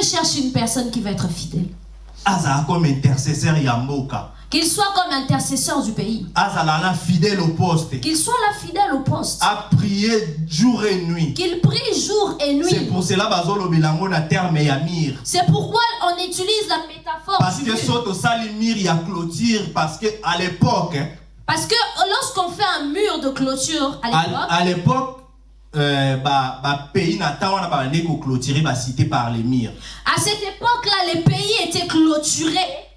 cherche une personne qui va être fidèle. azala comme intercesseur ya mboka Qu'il soit comme intercesseur du pays. azala na fidèle au poste Qu'il soit là fidèle au poste. a prier jour et nuit Qu'il prie jour et c'est nuit. pour cela bazolobela yango na terme ya C'est pourquoi on utilise la métaphore parce que mur. so tosali mire ya clôture parce que à l'époque Parce que lorsqu'on fait un mur de clôture à à, l'époque, à l'époque euh, ba, ba pays koclôturer bacité par les à cette époque-là, les pays étaient clôturés.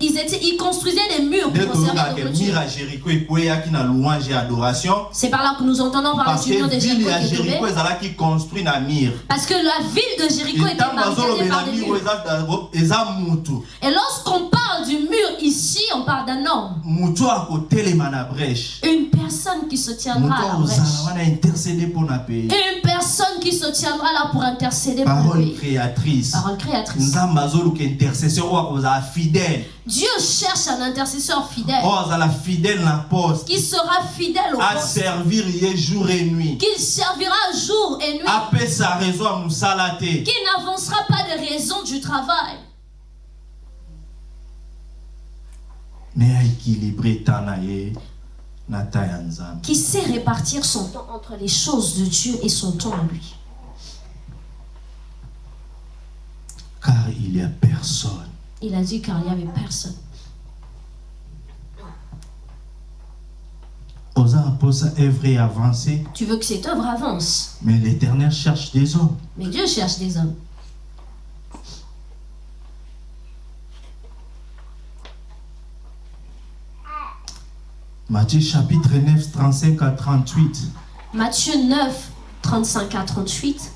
Ils, étaient, ils construisaient des murs pour toyokaka de C'est par là que nous entendons parler du mur de Jéricho Parce que la ville de Jéricho était barricadée par des murs. Et lorsqu'on parle du mur ici, on parle d'un homme. Une personne qui se tiendra à la brèche. Une personne qui se tiendra là pour intercéder pour le parole pays. créatrice Parole créatrice. Oyo akozala fidèle. Dieu cherche un intercesseur fidèle. Oyo azala fidèle poste. Qui sera fidèle au poste, aservir ye jour et nuit. Qui servira jour et nuit, apesa raison ya mosala te. Qui n'avancera pas de raison du travail, me aéquilibre ta na ye na ta ya nzambe. Qui sait répartir son temps entre les choses de Dieu et son temps à lui. Car il y a personne Il a dit car il n'y avait personne. avancé? Tu veux que cette œuvre avance, mais l'éternel cherche des hommes mais Dieu cherche des hommes. Matthieu chapitre 9 35 à 38 Matthieu 9, 35 à 38.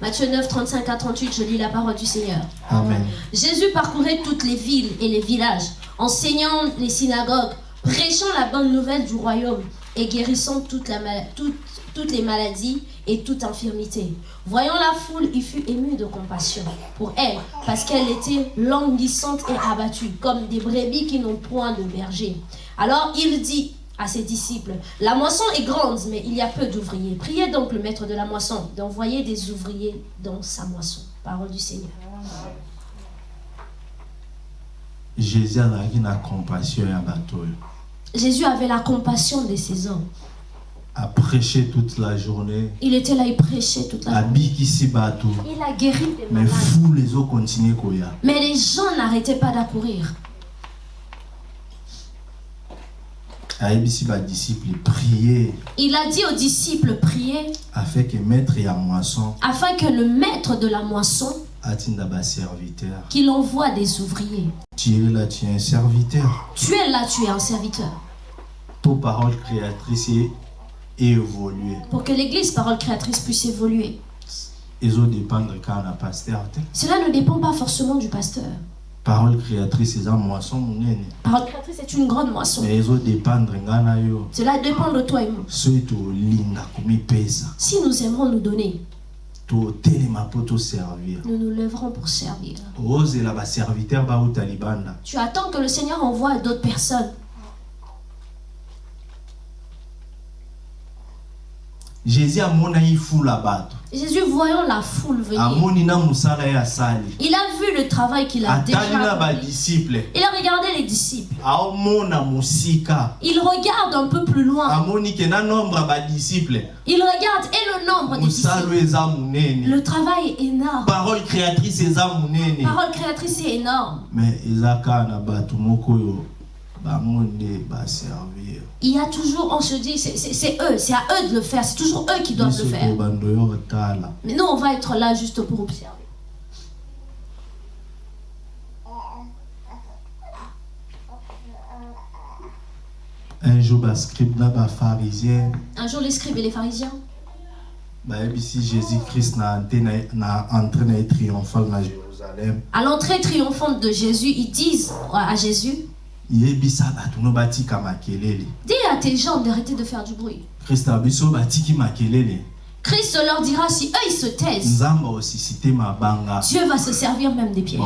Matthieu 9, 35 à 38, je lis la parole du Seigneur. amen Jésus parcourait toutes les villes et les villages, enseignant les synagogues, prêchant la bonne nouvelle du royaume et guérissant toute la mal- toute- toutes les maladies et toute infirmité. Voyant la foule, il fut ému de compassion pour elle, parce qu'elle était languissante et abattue, comme des brebis qui n'ont point de berger. Alors il dit à ses disciples, La moisson est grande, mais il y a peu d'ouvriers. Priez donc le maître de la moisson d'envoyer des ouvriers dans sa moisson. Parole du Seigneur. jésus avait la compassion de ces hommes. aprêche toute la journée Il était là, il prêchait toute la journée. Il a guéri des malades. Mais les gens n'arrêtaient pas d'accourir. Il a dit aux disciples, priez afin que maître ya moisson afin que le maître de la moisson, qu'il envoie des ouvriers. tu es là tu es un serviteur Tu es là, tu es un serviteur. po parole créatrice e- évolue Pour que l'église, parole créatrice, puisse évoluer. Cela ne dépend pas forcément du pasteur. Parole créatrice monene Parole créatrice est une grande moisson. Cela dépend de toi et moi. Si nous aimerons nous donner, nous nous lèverons pour servir. Tu attends que le Seigneur envoie d'autres personnes. Jésus amonaki bato Jésus, voyant la foule venir, il a vu le travail qu'il a déjà badisciple Il a regardé les disciples. aomona Il regarde un peu plus loin. amoni na nombre Il regarde et le nombre des disciples. eza Le travail est énorme. parole créatrice eza Parole créatrice est énorme. mais eza kaka na moko Il y a toujours, on se dit, c'est- eux, c'est à eux de le faire, c'est toujours eux qui doivent le faire. Mais nous, on va être là juste pour observer. un jour bascribe na bapharisien Un jour, les scribes et les pharisiens, bayebisi jésus christ na ante na, na entrée triomphale na jérusalem. À l'entrée triomphante de Jésus, ils disent à Jésus, dis à tes gens d'arrêter de faire du bruit. christ leur dira, si eux, ils se taisent, Dieu va se servir même des pierres.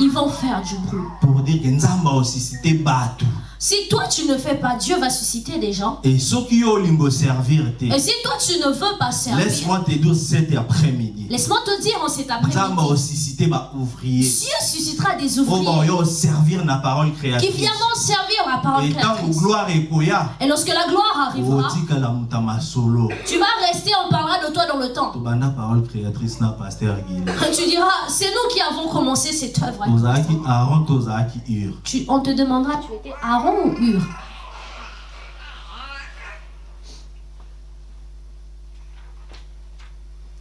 Ils vont faire du bruit. Si toi, tu ne fais pas, Dieu va susciter des gens. et Et si toi, tu ne veux pas servir, laisse-moi te dire cet après-midi. Laisse-moi te dire en cet après-midi, Dieu suscitera des ouvriers. servir na parole qui créatrice viendront servir la parole et créatrice. Et lorsque la gloire arrivera, tu vas rester, on parlera de toi dans le temps. tobanda parole créatrice na pasteur gile Tu diras, c'est nous qui avons commencé cette œuvre. Tu- on te demandera, tu étais Aaron ou Hur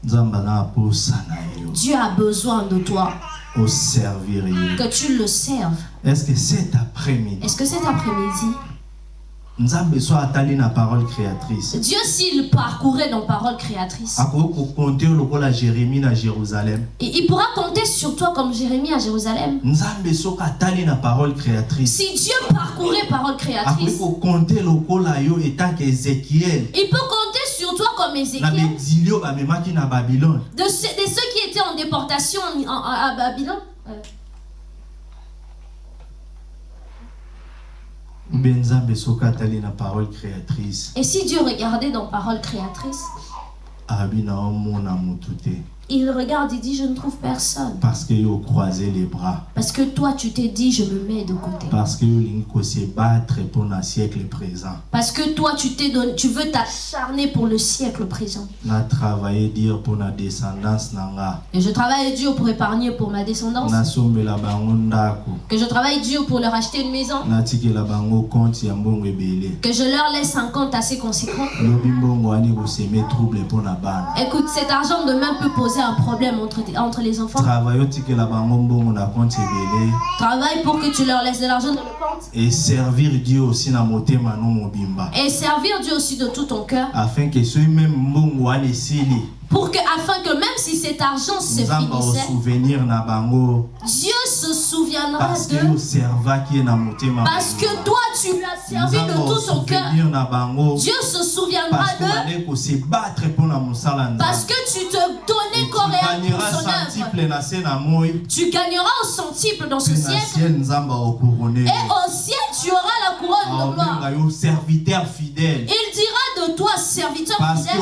nzambe aza na posa na yo. Dieu a besoin de toi, oservir ye que tu le serves. est-ce que cet après-midi Est-ce que cet après-midi, nzambe so atali na parole créatrice. Dieu s'il parcourait dans parole créatrice, akoki kokonte yo lokola jérémie na jérusalem. et il pourra compter sur toi comme Jérémie à Jérusalem. nzambe soki atali na parole créatrice. Si Dieu parcourait parole akoki créatrice, kokonte lokola yo etanke ézéchiel il peut compter sur toi comme Ézéchiel, bamemaki na babylone de ceux, de ceux qui étaient en déportation en- en- à Babylone. Euh, mbe nzambe soki atali na parole créatrice Et si Dieu regardait dans parole créatrice, il regarde et dit, je ne trouve personne. parce que yo les bras Parce que toi, tu t'es dit, je me mets de côté. parce que yo kosebattre mpona siècle présent Parce que toi, tu t'es donné, tu veux t'acharner pour le siècle présent. na dire mpona descendance Et je travaille Dieu pour épargner pour ma descendance. Que je travaille Dieu pour leur acheter une maison. natikela bango compte ya mbongo ebele Que je leur laisse un compte assez conséquent. lobi mbongo trouble Écoute, cet argent demain peut poser un problème entre, entre les enfants. travaille pour que tu leur laisses de l'argent dans le compte. et servir dieu aussi na motema no mobimba Et servir Dieu aussi de tout ton cœur. afin que soki meme mbongo Pour que, afin que même si cet argent se finissait, Dieu se souviendra parce motema Parce que toi, tu lui as servi de tout ton cœur. Dieu se souviendra mosala Parce que tu te donnais gagneras pour son œuvre. Tu gagneras au centuple dans ce siècle. Et au ciel, tu auras la couronne de gloire. Il dira toi, serviteur parce que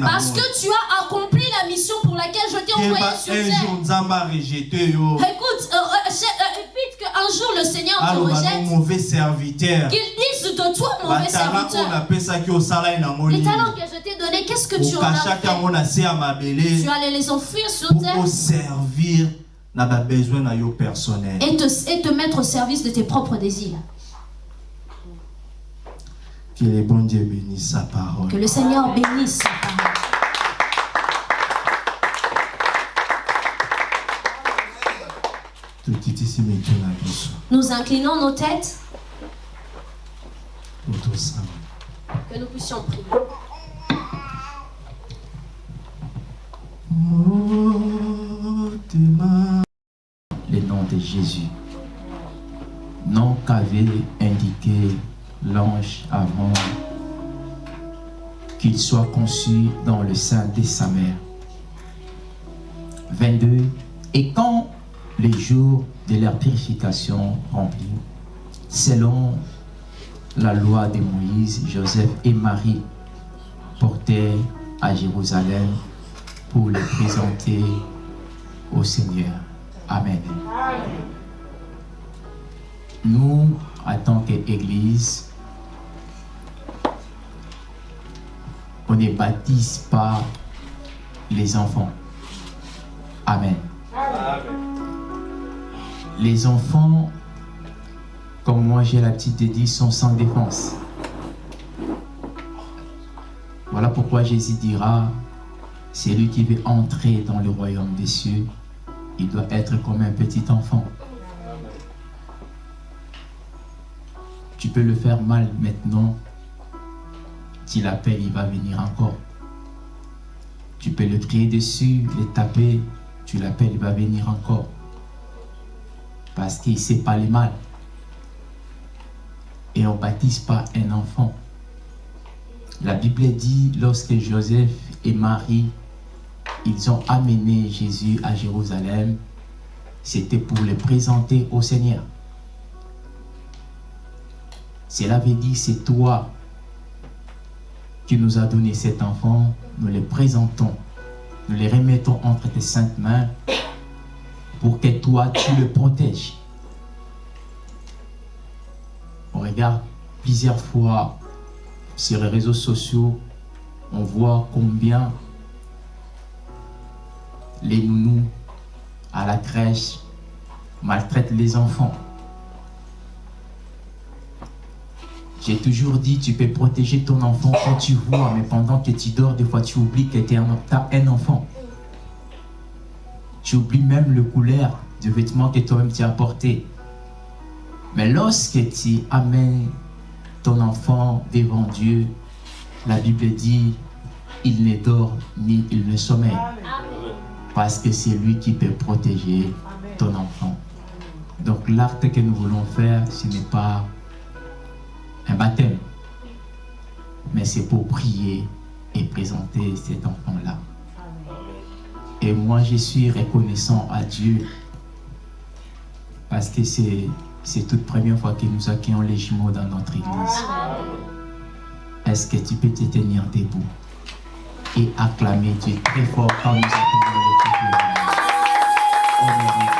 parce que tu as accompli la mission pour laquelle je t'ai envoyé sur un terre. Écoute, euh, euh, euh, évite qu'un jour le Seigneur te rejette, mauvais serviteur. Qu'il dise de toi, mauvais serviteur. Les talents que je t'ai donnés, qu'est-ce que tu en as fait? Tu allais les enfuir sur pour terre? na babesoin na yo personnel. Et te, et te mettre au service de tes propres désirs. Que le bon dieu bénisse sa parole Que le Seigneur bénisse sa parole. Nous inclinons nos têtes, que nous puissions prier. le nom de Jésus. Nom qu'avait indiqué l'ange avant qu'il soit conçu dans le sein de sa mère. 22. Et quand les jours de leur purification remplis, selon la loi de Moïse, Joseph et Marie portèrent à Jérusalem pour les présenter au Seigneur. Amen. Nous, en tant qu'Église, on ne baptise pas les enfants. Amen. Les enfants comme moi j'ai l'habitude de dire, sont sans défense. Voilà pourquoi Jésus dira, celui qui veut entrer dans le royaume des cieux, il doit être comme un petit enfant. Tu peux le faire mal maintenant, tu l'appelles, il va venir encore. Tu peux le crier dessus, le taper, tu l'appelles, il va venir encore. Parce qu'il ne sait pas les mal. Et on ne baptise pas un enfant. La Bible dit, lorsque Joseph et Marie, ils ont amené Jésus à Jérusalem, c'était pour le présenter au Seigneur. Cela veut dire, c'est toi qui nous as donné cet enfant, nous le présentons, nous le remettons entre tes saintes mains pour que toi, tu le protèges. On regarde plusieurs fois sur les réseaux sociaux, on voit combien les nounous à la crèche maltraitent les enfants. J'ai toujours dit, tu peux protéger ton enfant quand tu vois, mais pendant que tu dors, des fois tu oublies que tu as un enfant. Tu oublies même le couleur du vêtement que toi-même tu as porté. Mais lorsque tu amènes ton enfant devant Dieu, la Bible dit, il ne dort ni il ne sommeille. Parce que c'est lui qui peut protéger ton enfant. Donc l'acte que nous voulons faire, ce n'est pas un baptême, mais c'est pour prier et présenter cet enfant-là. Et moi, je suis reconnaissant à Dieu. Parce que c'est c'est toute première fois que nous accueillons les jumeaux dans notre église. Est-ce que tu peux te tenir debout et acclamer Dieu très fort quand nous accueillons les jumeaux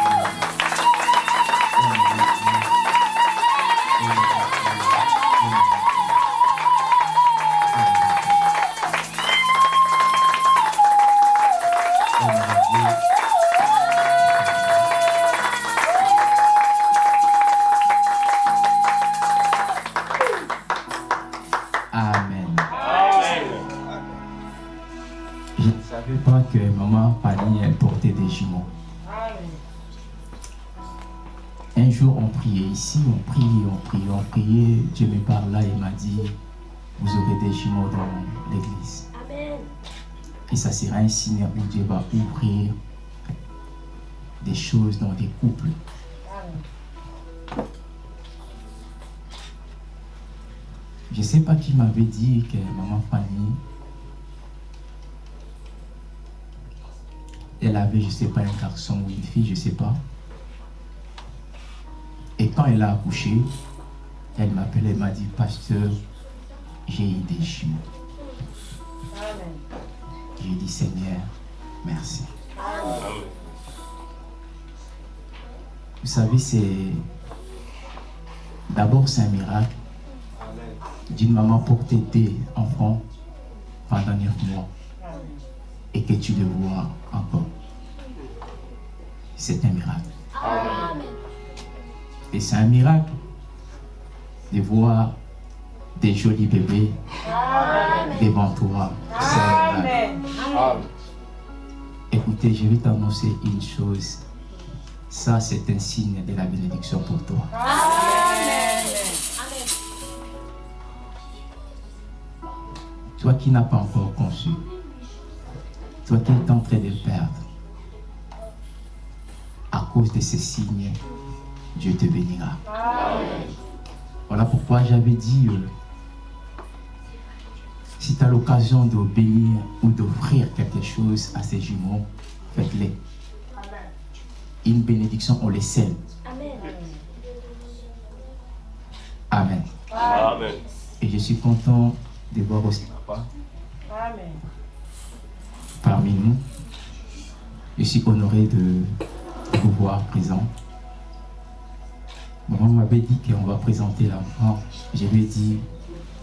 on prie, on prie, on priait. Dieu me parla et m'a dit, vous aurez des jumeaux dans l'église. Et ça sera un signe où Dieu va ouvrir des choses dans des couples. Je ne sais pas qui m'avait dit que maman Fanny, elle avait, je ne sais pas, un garçon ou une fille, je ne sais pas. Et quand elle a accouché, elle m'appelait, elle m'a dit, pasteur, j'ai eu des jumeaux. J'ai dit, Seigneur, merci. Vous savez, c'est... D'abord, c'est un miracle d'une maman porter des enfants pendant neuf mois et que tu le vois encore. C'est un miracle. Amen. Et c'est un miracle de voir des jolis bébés devant toi. Amen. Écoutez, je vais t'annoncer une chose. Ça, c'est un signe de la bénédiction pour toi. Amen. Toi qui n'as pas encore conçu, toi qui es en train de perdre, à cause de ces signes, Dieu te bénira. Voilà pourquoi j'avais dit, euh, si tu as l'occasion de bénir ou d'offrir quelque chose à ces jumeaux, faites-les. Une bénédiction, on les scelle. Amen. Amen. Et je suis content de voir aussi papa parmi nous. Je suis honoré de vous voir présent. Maman m'avait dit qu'on va présenter l'enfant. Je lui ai dit,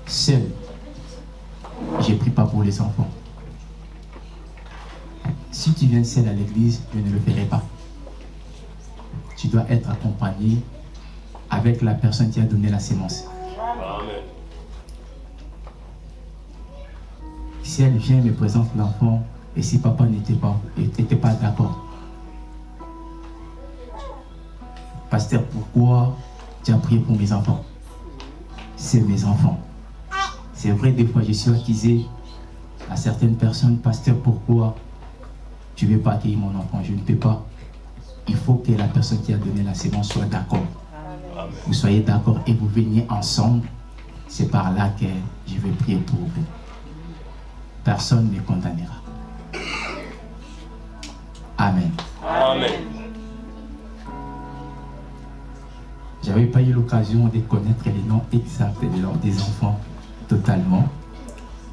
seul, j'ai pris pas pour les enfants. Si tu viens seul à l'église, je ne le ferai pas. Tu dois être accompagné avec la personne qui a donné la sémence. Si elle vient et me présente l'enfant, et si papa n'était pas, n'était pas d'accord? Pasteur, pourquoi tu as prié pour mes enfants? C'est mes enfants. C'est vrai, des fois je suis accusé à certaines personnes, pasteur, pourquoi tu ne veux pas accueillir mon enfant? Je ne peux pas. Il faut que la personne qui a donné la sémence soit d'accord. Vous soyez d'accord et vous veniez ensemble. C'est par là que je vais prier pour vous. Personne ne condamnera. Amen. Amen. J'avais pas eu l'occasion de connaître les noms exacts de leurs des enfants totalement.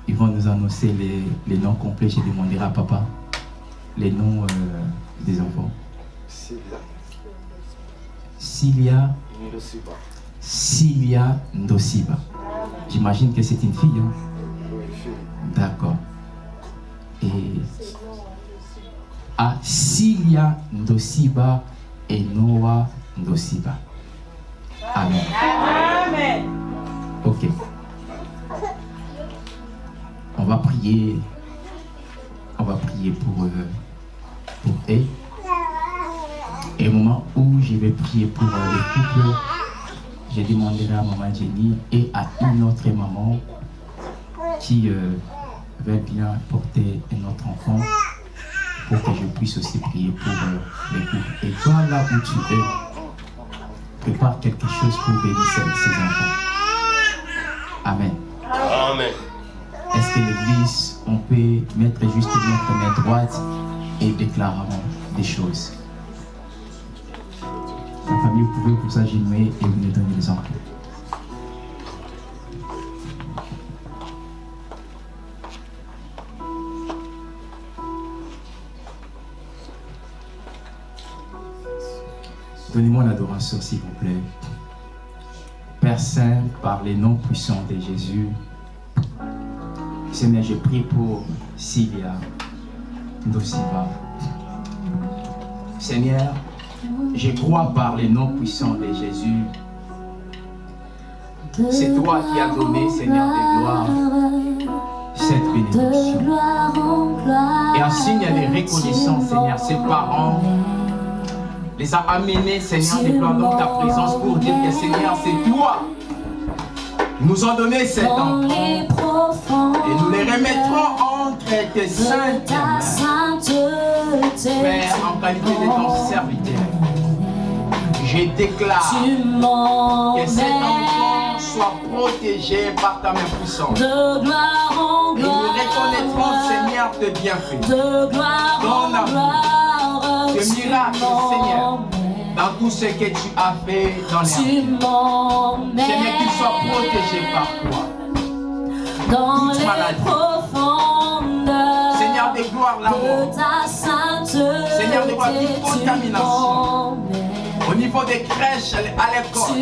Ils vont nous annoncer les, les noms complets. Je demanderai à papa les noms euh, des enfants. Cilia, Cilia Ndosiba. J'imagine que c'est une fille. hein? D'accord. Et à Cilia Ndosiba et Noah Ndosiba. Amen. Ok. On va prier. On va prier pour, euh, pour eux. Et au moment où je vais prier pour euh, le couple, je demanderai à maman Jenny et à une autre maman qui euh, veut bien porter un autre enfant pour que je puisse aussi prier pour euh, le couple. Et toi, là où tu es, prépare quelque chose pour bénir ces ces enfants. Amen. Amen. Est-ce que l'église, on peut mettre juste notre main droite et déclarer des choses? La famille, vous pouvez vous agenouiller et vous nous donner les enfants. Donnez-moi l'adoration, s'il vous plaît. Père Saint, par les noms puissants de Jésus, Seigneur, je prie pour Sylvia Ndosiva. Seigneur, je crois par les noms puissants de Jésus. C'est toi qui as donné, Seigneur de gloire, cette bénédiction. Et en signe de reconnaissance, Seigneur, ses parents les a amenés, Seigneur, déclarant ta présence pour dire que, Seigneur, c'est toi. Nous ont donné cet enfant. Et nous les remettrons entre tes saintes mains. Père, en qualité de ton serviteur, je déclare que cet enfant soit protégé par ta main puissante. De gloire en Et nous reconnaîtrons, Seigneur, tes bienfaits. de gloire Ton en gloire, tes tu miracles, Seigneur, dans tout ce que tu as fait dans m'emmènes Seigneur, qu'il soit protégé par toi. dans toute les maladie. profondeurs Seigneur de gloire, l'amour. Seigneur, de gloire, toute contamination. Au niveau des crèches, à l'école.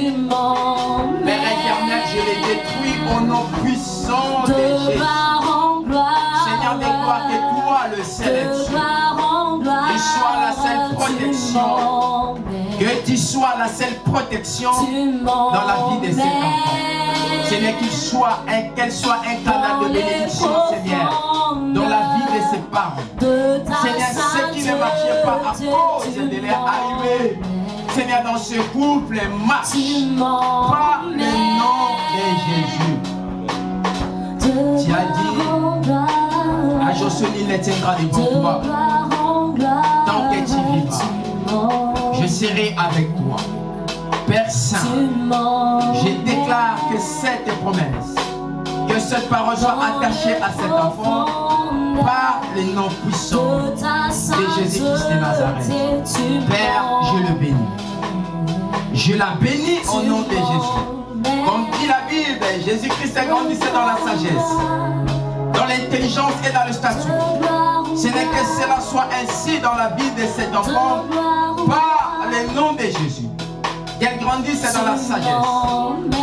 Père éternel, je les détruis au nom puissant de de Jésus. Seigneur de gloire, que toi le sélectionnes. Sois la seule protection. Que tu sois la seule protection dans la vie de cet enfant. Seigneur, qu'il soit un- qu'elle soit un canal de bénédiction, Seigneur, dans la vie de ses parents. Seigneur, ce qui ne marchait pas à cause de leur arrivée. Seigneur, dans ce couple, marche par le nom de Jésus. Tu as dit À Josué, il gloire en gloire, Tant que tu vivras. Je serai avec toi. Père Saint, je déclare que cette promesse, que cette parole soit attachée à cet enfant par le nom puissant de Jésus-Christ de Nazareth. Père, je le bénis. Je la bénis au nom de Jésus. Comme dit la Bible, Jésus-Christ grandissait dans la sagesse, dans l'intelligence et dans le statut. Ce n'est que cela soit ainsi dans la vie de cet enfant par le nom de Jésus. Qu'elle grandisse dans la sagesse,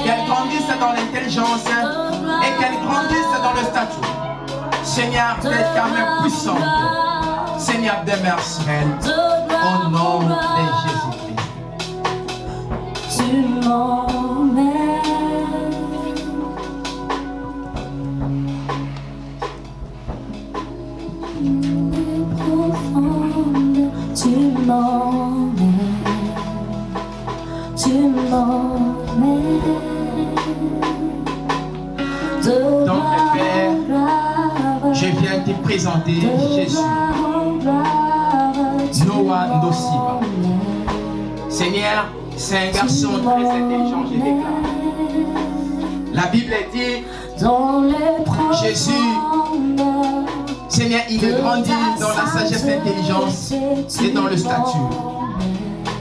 qu'elle grandisse dans l'intelligence et qu'elle grandisse dans le statut. Seigneur, de ta main puissante, Seigneur, demeure au nom de Jésus-Christ. Jésus. Noah Nosiba. Seigneur, c'est un garçon très intelligent, je déclare. La Bible dit, Jésus, Seigneur, il est grandi dans la sagesse, l'intelligence et dans le statut.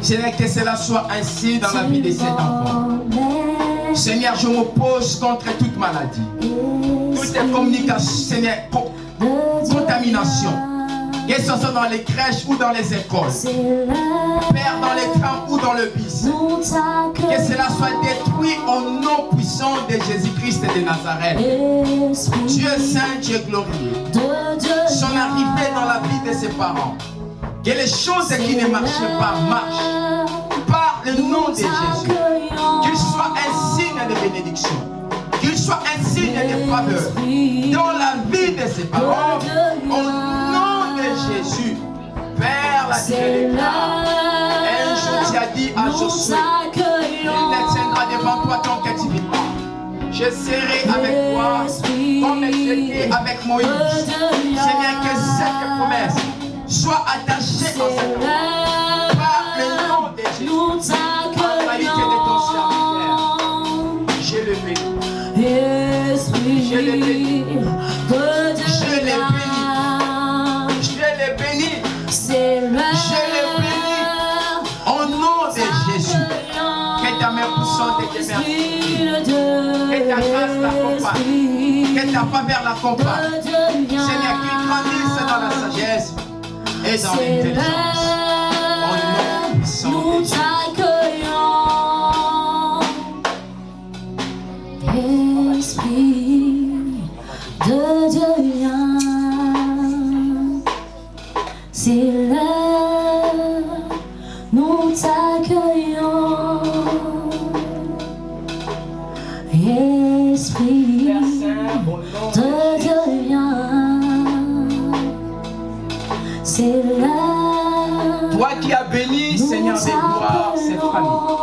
Seigneur, que cela soit ainsi dans la vie de cet enfant. Seigneur, je m'oppose contre toute maladie. Toute communication, Seigneur, contamination. Que ce soit dans les crèches ou dans les écoles. Père, dans les trams ou dans le bis. Que cela soit détruit au nom puissant de Jésus-Christ de Nazareth. Dieu saint, Dieu glorieux. Son arrivée dans la vie de ses parents. Que les choses qui ne marchaient pas marchent. Par le nom de Jésus. Qu'il soit un signe de bénédiction soit un signe de faveur dans la vie de ses parents. Au nom de Jésus, Père, la Dieu un jour tu as dit à Josué, il tiendra devant toi ton captivité. Je serai avec toi comme j'étais avec Moïse. Seigneur, que cette promesse soit attachée en cette par le nom de Jésus. Je l'ai béni. Je l'ai béni. Je l'ai béni. Je l'ai béni. Au nom de Jésus. Que ta main puissante et tes Que ta grâce l'accompagne. Que ta faveur l'accompagne. Seigneur, qu'il grandisse dans la sagesse et dans l'intelligence. Au nom puissant de Jésus. de Dieu vient. C'est là, nous t'accueillons. Esprit de Dieu vient. C'est là. Toi qui as béni, Seigneur des gloires, cette famille.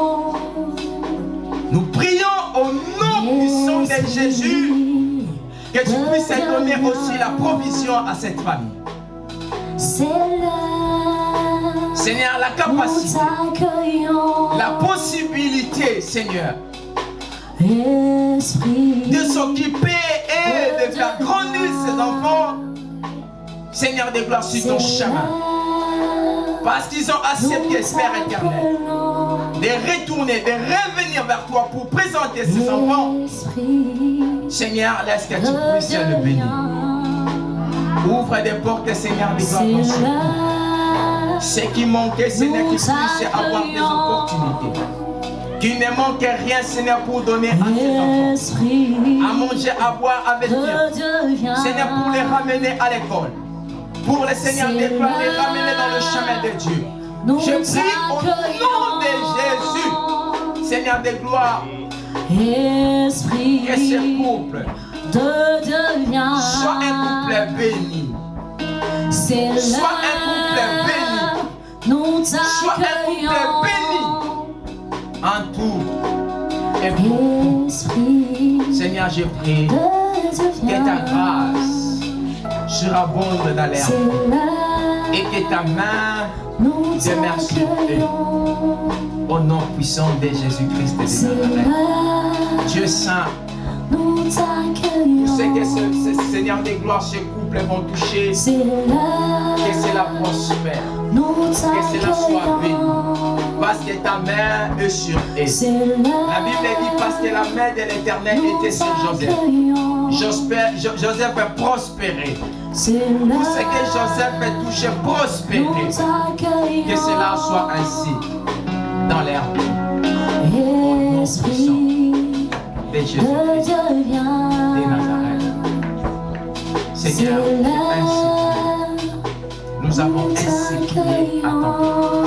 Nous prions au nom puissant de Jésus que tu puisses donner aussi la provision à cette famille. Seigneur, la capacité, la possibilité, Seigneur, de s'occuper et de faire grandir ses enfants, Seigneur de gloire, sur ton chemin. Parce qu'ils ont accepté, Père éternel, de retourner, de revenir vers toi pour présenter ses enfants. Seigneur, laisse que tu puisses le bénir. Ouvre des portes, Seigneur, de gloire Ce qui manquait, Seigneur, qu'ils puissent avoir des opportunités. Qu'il ne manque rien, Seigneur, pour donner à ses enfants. À manger, à boire, à vestir. Seigneur, pour les ramener à l'école pour le Seigneur des les ramener dans le chemin de Dieu. Je prie au nom de Jésus, Seigneur des gloires, Esprit que ce couple de devient soit un couple béni. Soit un couple béni. Nous soit un couple béni en tout et pour. Seigneur, je prie que ta grâce surabonde dans l'air et que ta main de merci au nom puissant de Jésus-Christ de Nazareth. Dieu Saint, je sais que ce, Seigneur des gloires, ce couple vont toucher, que cela prospère, que cela soit béni, parce que ta main est sur eux. La Bible dit parce que la main de l'éternel était sur Joseph. Joseph est prospéré. Tout ce que Joseph est touché, prospérer. Que cela soit ainsi dans l'air. Esprit de Jésus-Christ de Nazareth. Seigneur, nous avons ainsi prié à ton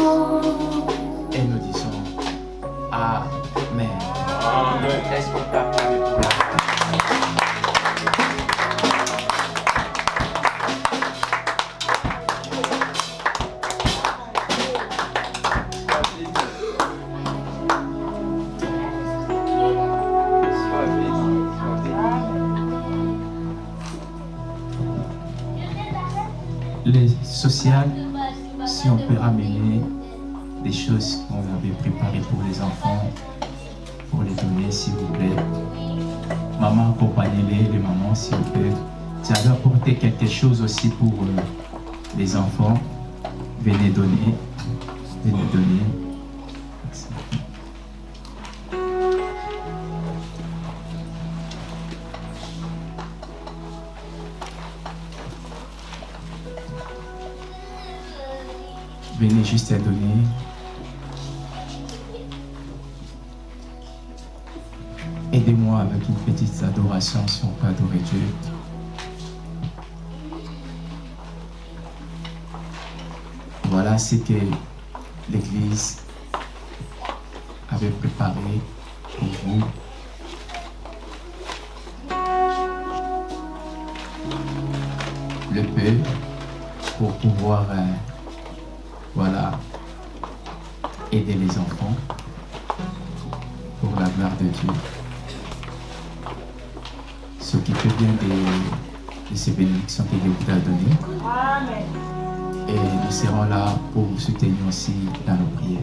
Et nous serons là pour vous soutenir aussi dans nos prières.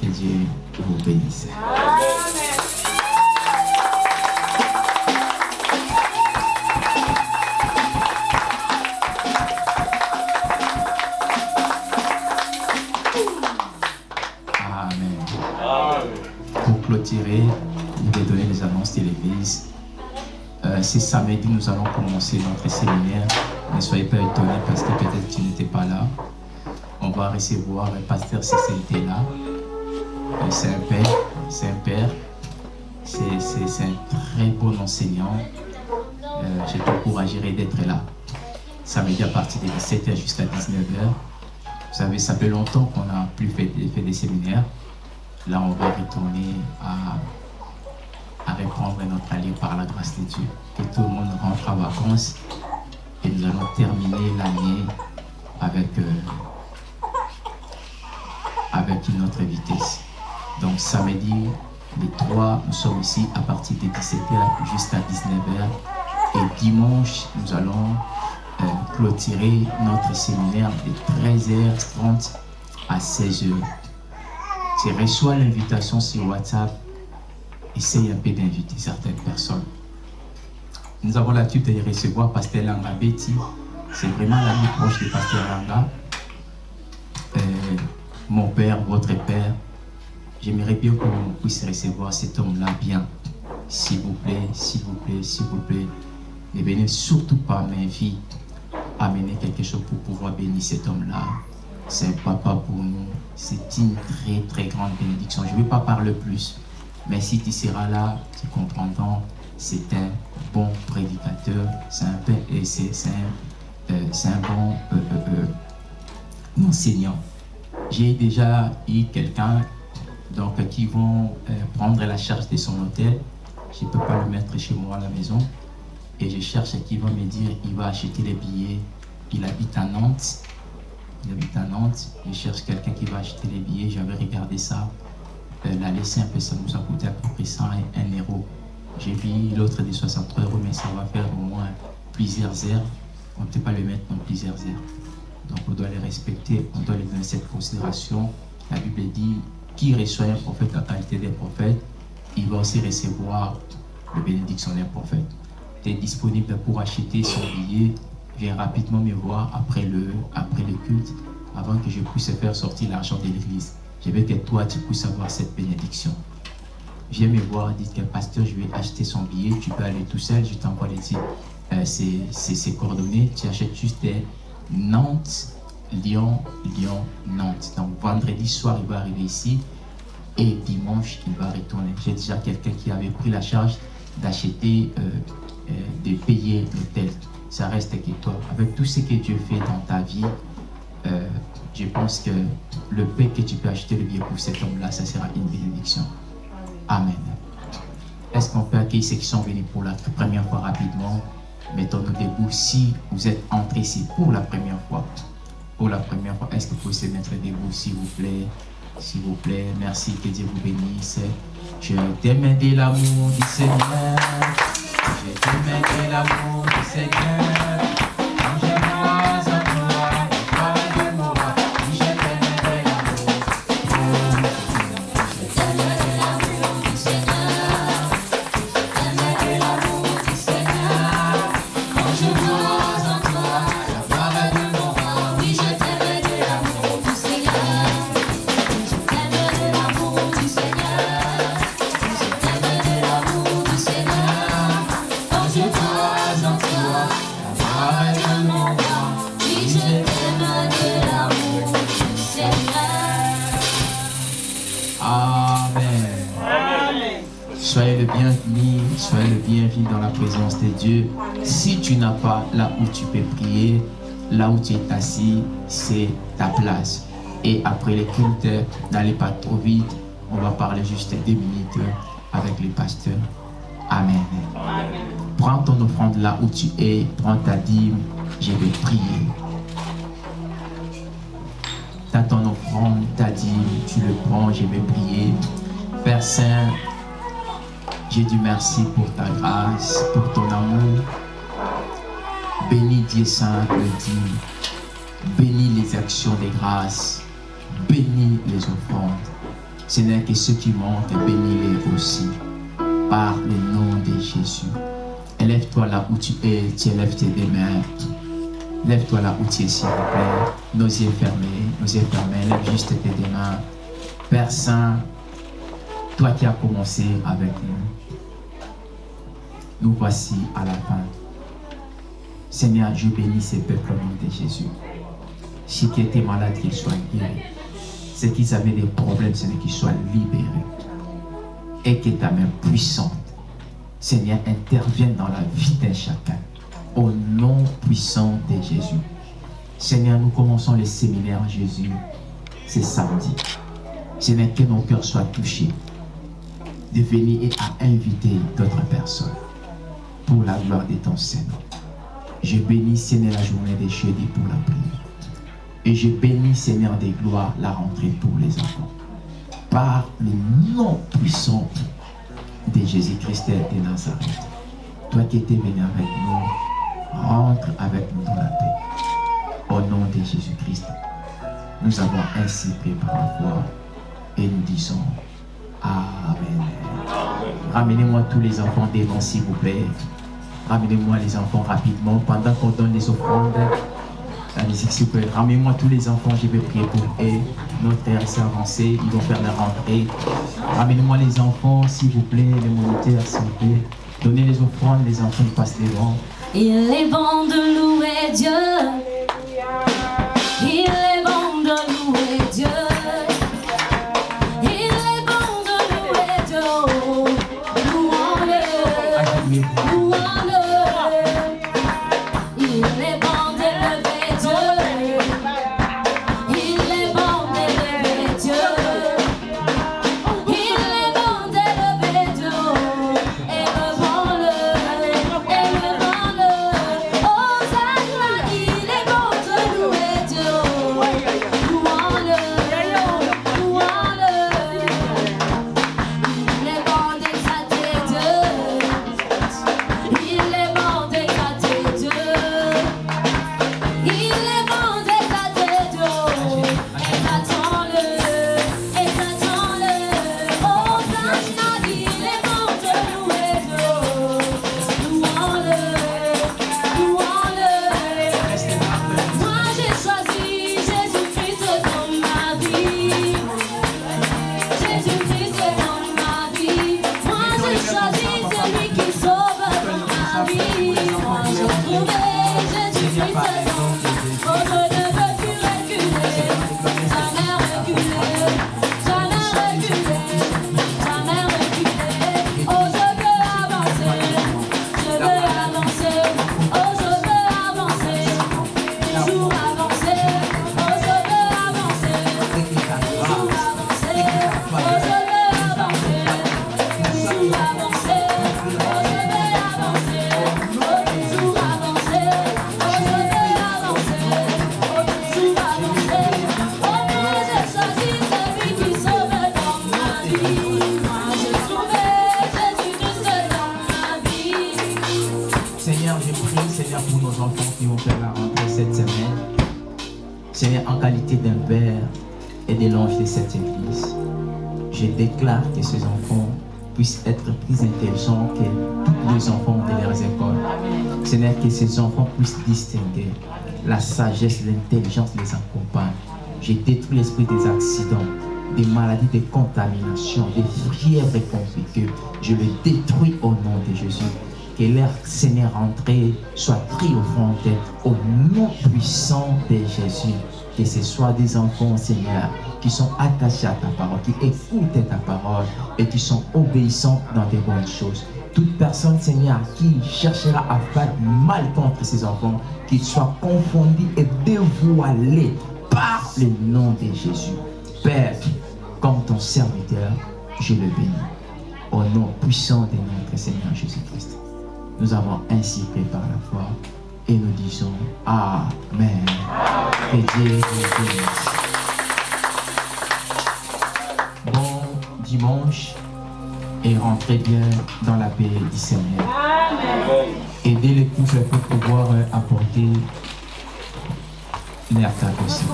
Que Dieu vous bénisse. Amen. Pour clôturer, ce samedi, nous allons commencer notre séminaire. Ne soyez pas étonnés parce que peut-être tu n'étais pas là. On va recevoir le pasteur CCT là. Euh, C'est un père. C'est un père. C'est un très bon enseignant. Euh, je t'encouragerai d'être là. Samedi à partir de 17h jusqu'à 19h. Vous savez, ça fait longtemps qu'on n'a plus fait, fait des séminaires. Là, on va retourner à, à reprendre notre allée par la grâce de Dieu. Que tout le monde rentre en vacances et nous allons terminer l'année avec, euh, avec une autre vitesse. Donc, samedi, les trois, nous sommes ici à partir de 17h jusqu'à 19h. Et dimanche, nous allons euh, clôturer notre séminaire de 13h30 à 16h. Tu reçois l'invitation sur WhatsApp, essaye un peu d'inviter certaines personnes. Nous avons l'habitude de recevoir Pasteur Langa Betty. C'est vraiment l'ami proche de Pasteur Langa. Euh, mon père, votre père. J'aimerais bien qu'on puisse recevoir cet homme-là bien. S'il vous plaît, s'il vous plaît, s'il vous plaît. Ne venez surtout pas, mes filles, amener quelque chose pour pouvoir bénir cet homme-là. C'est un papa pour nous. C'est une très très grande bénédiction. Je ne vais pas parler plus. Mais si tu seras là, tu comprendras. C'est un bon prédicateur. C'est un, un, euh, un bon euh, euh, enseignant. J'ai déjà eu quelqu'un donc, qui vont prendre la charge de son hôtel. Je ne peux pas le mettre chez moi à la maison. Et je cherche qui va me dire il va acheter les billets. Il habite à Nantes. Il habite à Nantes. Je cherche quelqu'un qui va acheter les billets. J'avais regardé ça. Euh, L'aller simple, ça nous a coûté à peu près 101 euros. J'ai vu l'autre de 63 euros, mais ça va faire au moins plusieurs heures. On ne peut pas le mettre dans plusieurs heures. Donc on doit les respecter, on doit les donner cette considération. La Bible dit qui reçoit un prophète en qualité de prophète, il va aussi recevoir le bénédiction d'un prophète. Tu es disponible pour acheter son billet, viens rapidement me voir après le, après le culte, avant que je puisse faire sortir l'argent de l'église. Je veux que toi, tu puisses avoir cette bénédiction. Viens me voir, dites que pasteur, je vais acheter son billet, tu peux aller tout seul, je t'envoie les euh, ses, coordonnées, tu achètes juste des Nantes, Lyon, Lyon, Nantes. Donc vendredi soir, il va arriver ici et dimanche, il va retourner. J'ai déjà quelqu'un qui avait pris la charge d'acheter, euh, euh, de payer l'hôtel. Ça reste que toi. Avec tout ce que Dieu fait dans ta vie, euh, je pense que le paix que tu peux acheter le billet pour cet homme-là, ça sera une bénédiction. Amen. Est-ce qu'on peut accueillir ceux qui sont venus pour la première fois rapidement? Mettons-nous debout. Si vous êtes entrés ici pour la première fois, pour la première fois, est-ce que vous pouvez se mettre debout, s'il vous plaît? S'il vous plaît, merci, que Dieu vous bénisse. Je t'aime de l'amour du Seigneur. Je t'aime de l'amour du Seigneur. Dieu. Si tu n'as pas là où tu peux prier, là où tu es assis, c'est ta place. Et après les cultes, n'allez pas trop vite. On va parler juste deux minutes avec les pasteurs. Amen. Prends ton offrande là où tu es, prends ta dîme, je vais prier. T'as ton offrande, ta dîme, tu le prends, je vais prier. Père Saint, j'ai du merci pour ta grâce, pour ton amour. Bénis Dieu Saint le dit. Bénis les actions des grâces. Bénis les offrandes. Ce n'est que ceux qui montent, bénis-les aussi. Par le nom de Jésus. Élève-toi là où tu es, tu élèves tes deux mains. Lève-toi là où tu es, s'il vous plaît. Nos yeux fermés, nos yeux fermés. Lève juste tes deux mains. Père Saint, toi qui as commencé avec nous, nous voici à la fin. Seigneur, je bénis ces peuples au nom de Jésus. Ceux qui étaient malades, qu'ils soient guéris. Ceux qui avaient des problèmes, Seigneur, qu'ils soient libérés. Et que ta main puissante, Seigneur, intervienne dans la vie d'un chacun. Au nom puissant de Jésus. Seigneur, nous commençons le séminaire Jésus. C'est samedi. Seigneur, que nos cœurs soient touchés de venir et à inviter d'autres personnes pour la gloire de ton Seigneur. Je bénis, Seigneur, la journée des jeudi pour la prière. Et je bénis, Seigneur des gloires, la rentrée pour les enfants. Par le nom puissant de Jésus-Christ de Nazareth. Toi qui étais venu avec nous, rentre avec nous dans la paix. Au nom de Jésus-Christ, nous avons ainsi pris par la foi et nous disons Amen. Ramenez-moi tous les enfants devant, s'il vous plaît. Ramenez-moi les enfants rapidement pendant qu'on donne les offrandes. La musique, s'il vous plaît. Ramenez-moi tous les enfants, je vais prier pour eux. Notre frère s'est avancé, ils vont faire la rentrée. Ramenez-moi les enfants, s'il vous plaît, les moniteurs, s'il vous plaît. Donnez les offrandes, les enfants ils passent devant. Il est bon de louer Dieu. Il enfants puissent distinguer la sagesse, l'intelligence les accompagne. Je détruis l'esprit des accidents, des maladies, des contaminations, des fièvres compliquées. Je le détruis au nom de Jésus. Que leur Seigneur entrée soit front au nom puissant de Jésus. Que ce soit des enfants, Seigneur, qui sont attachés à ta parole, qui écoutent ta parole et qui sont obéissants dans des bonnes choses. Toute personne, Seigneur, qui cherchera à faire mal contre ses enfants, qu'il soit confondu et dévoilé par le nom de Jésus. Père, comme ton serviteur, je le bénis. Au nom puissant de notre Seigneur Jésus-Christ. Nous avons ainsi prié par la foi et nous disons Amen. Que Dieu bénisse. Bon dimanche et rentrez bien dans la paix du Seigneur. Aidez les couples pour pouvoir euh, apporter l'air s'il.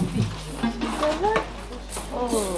Oh.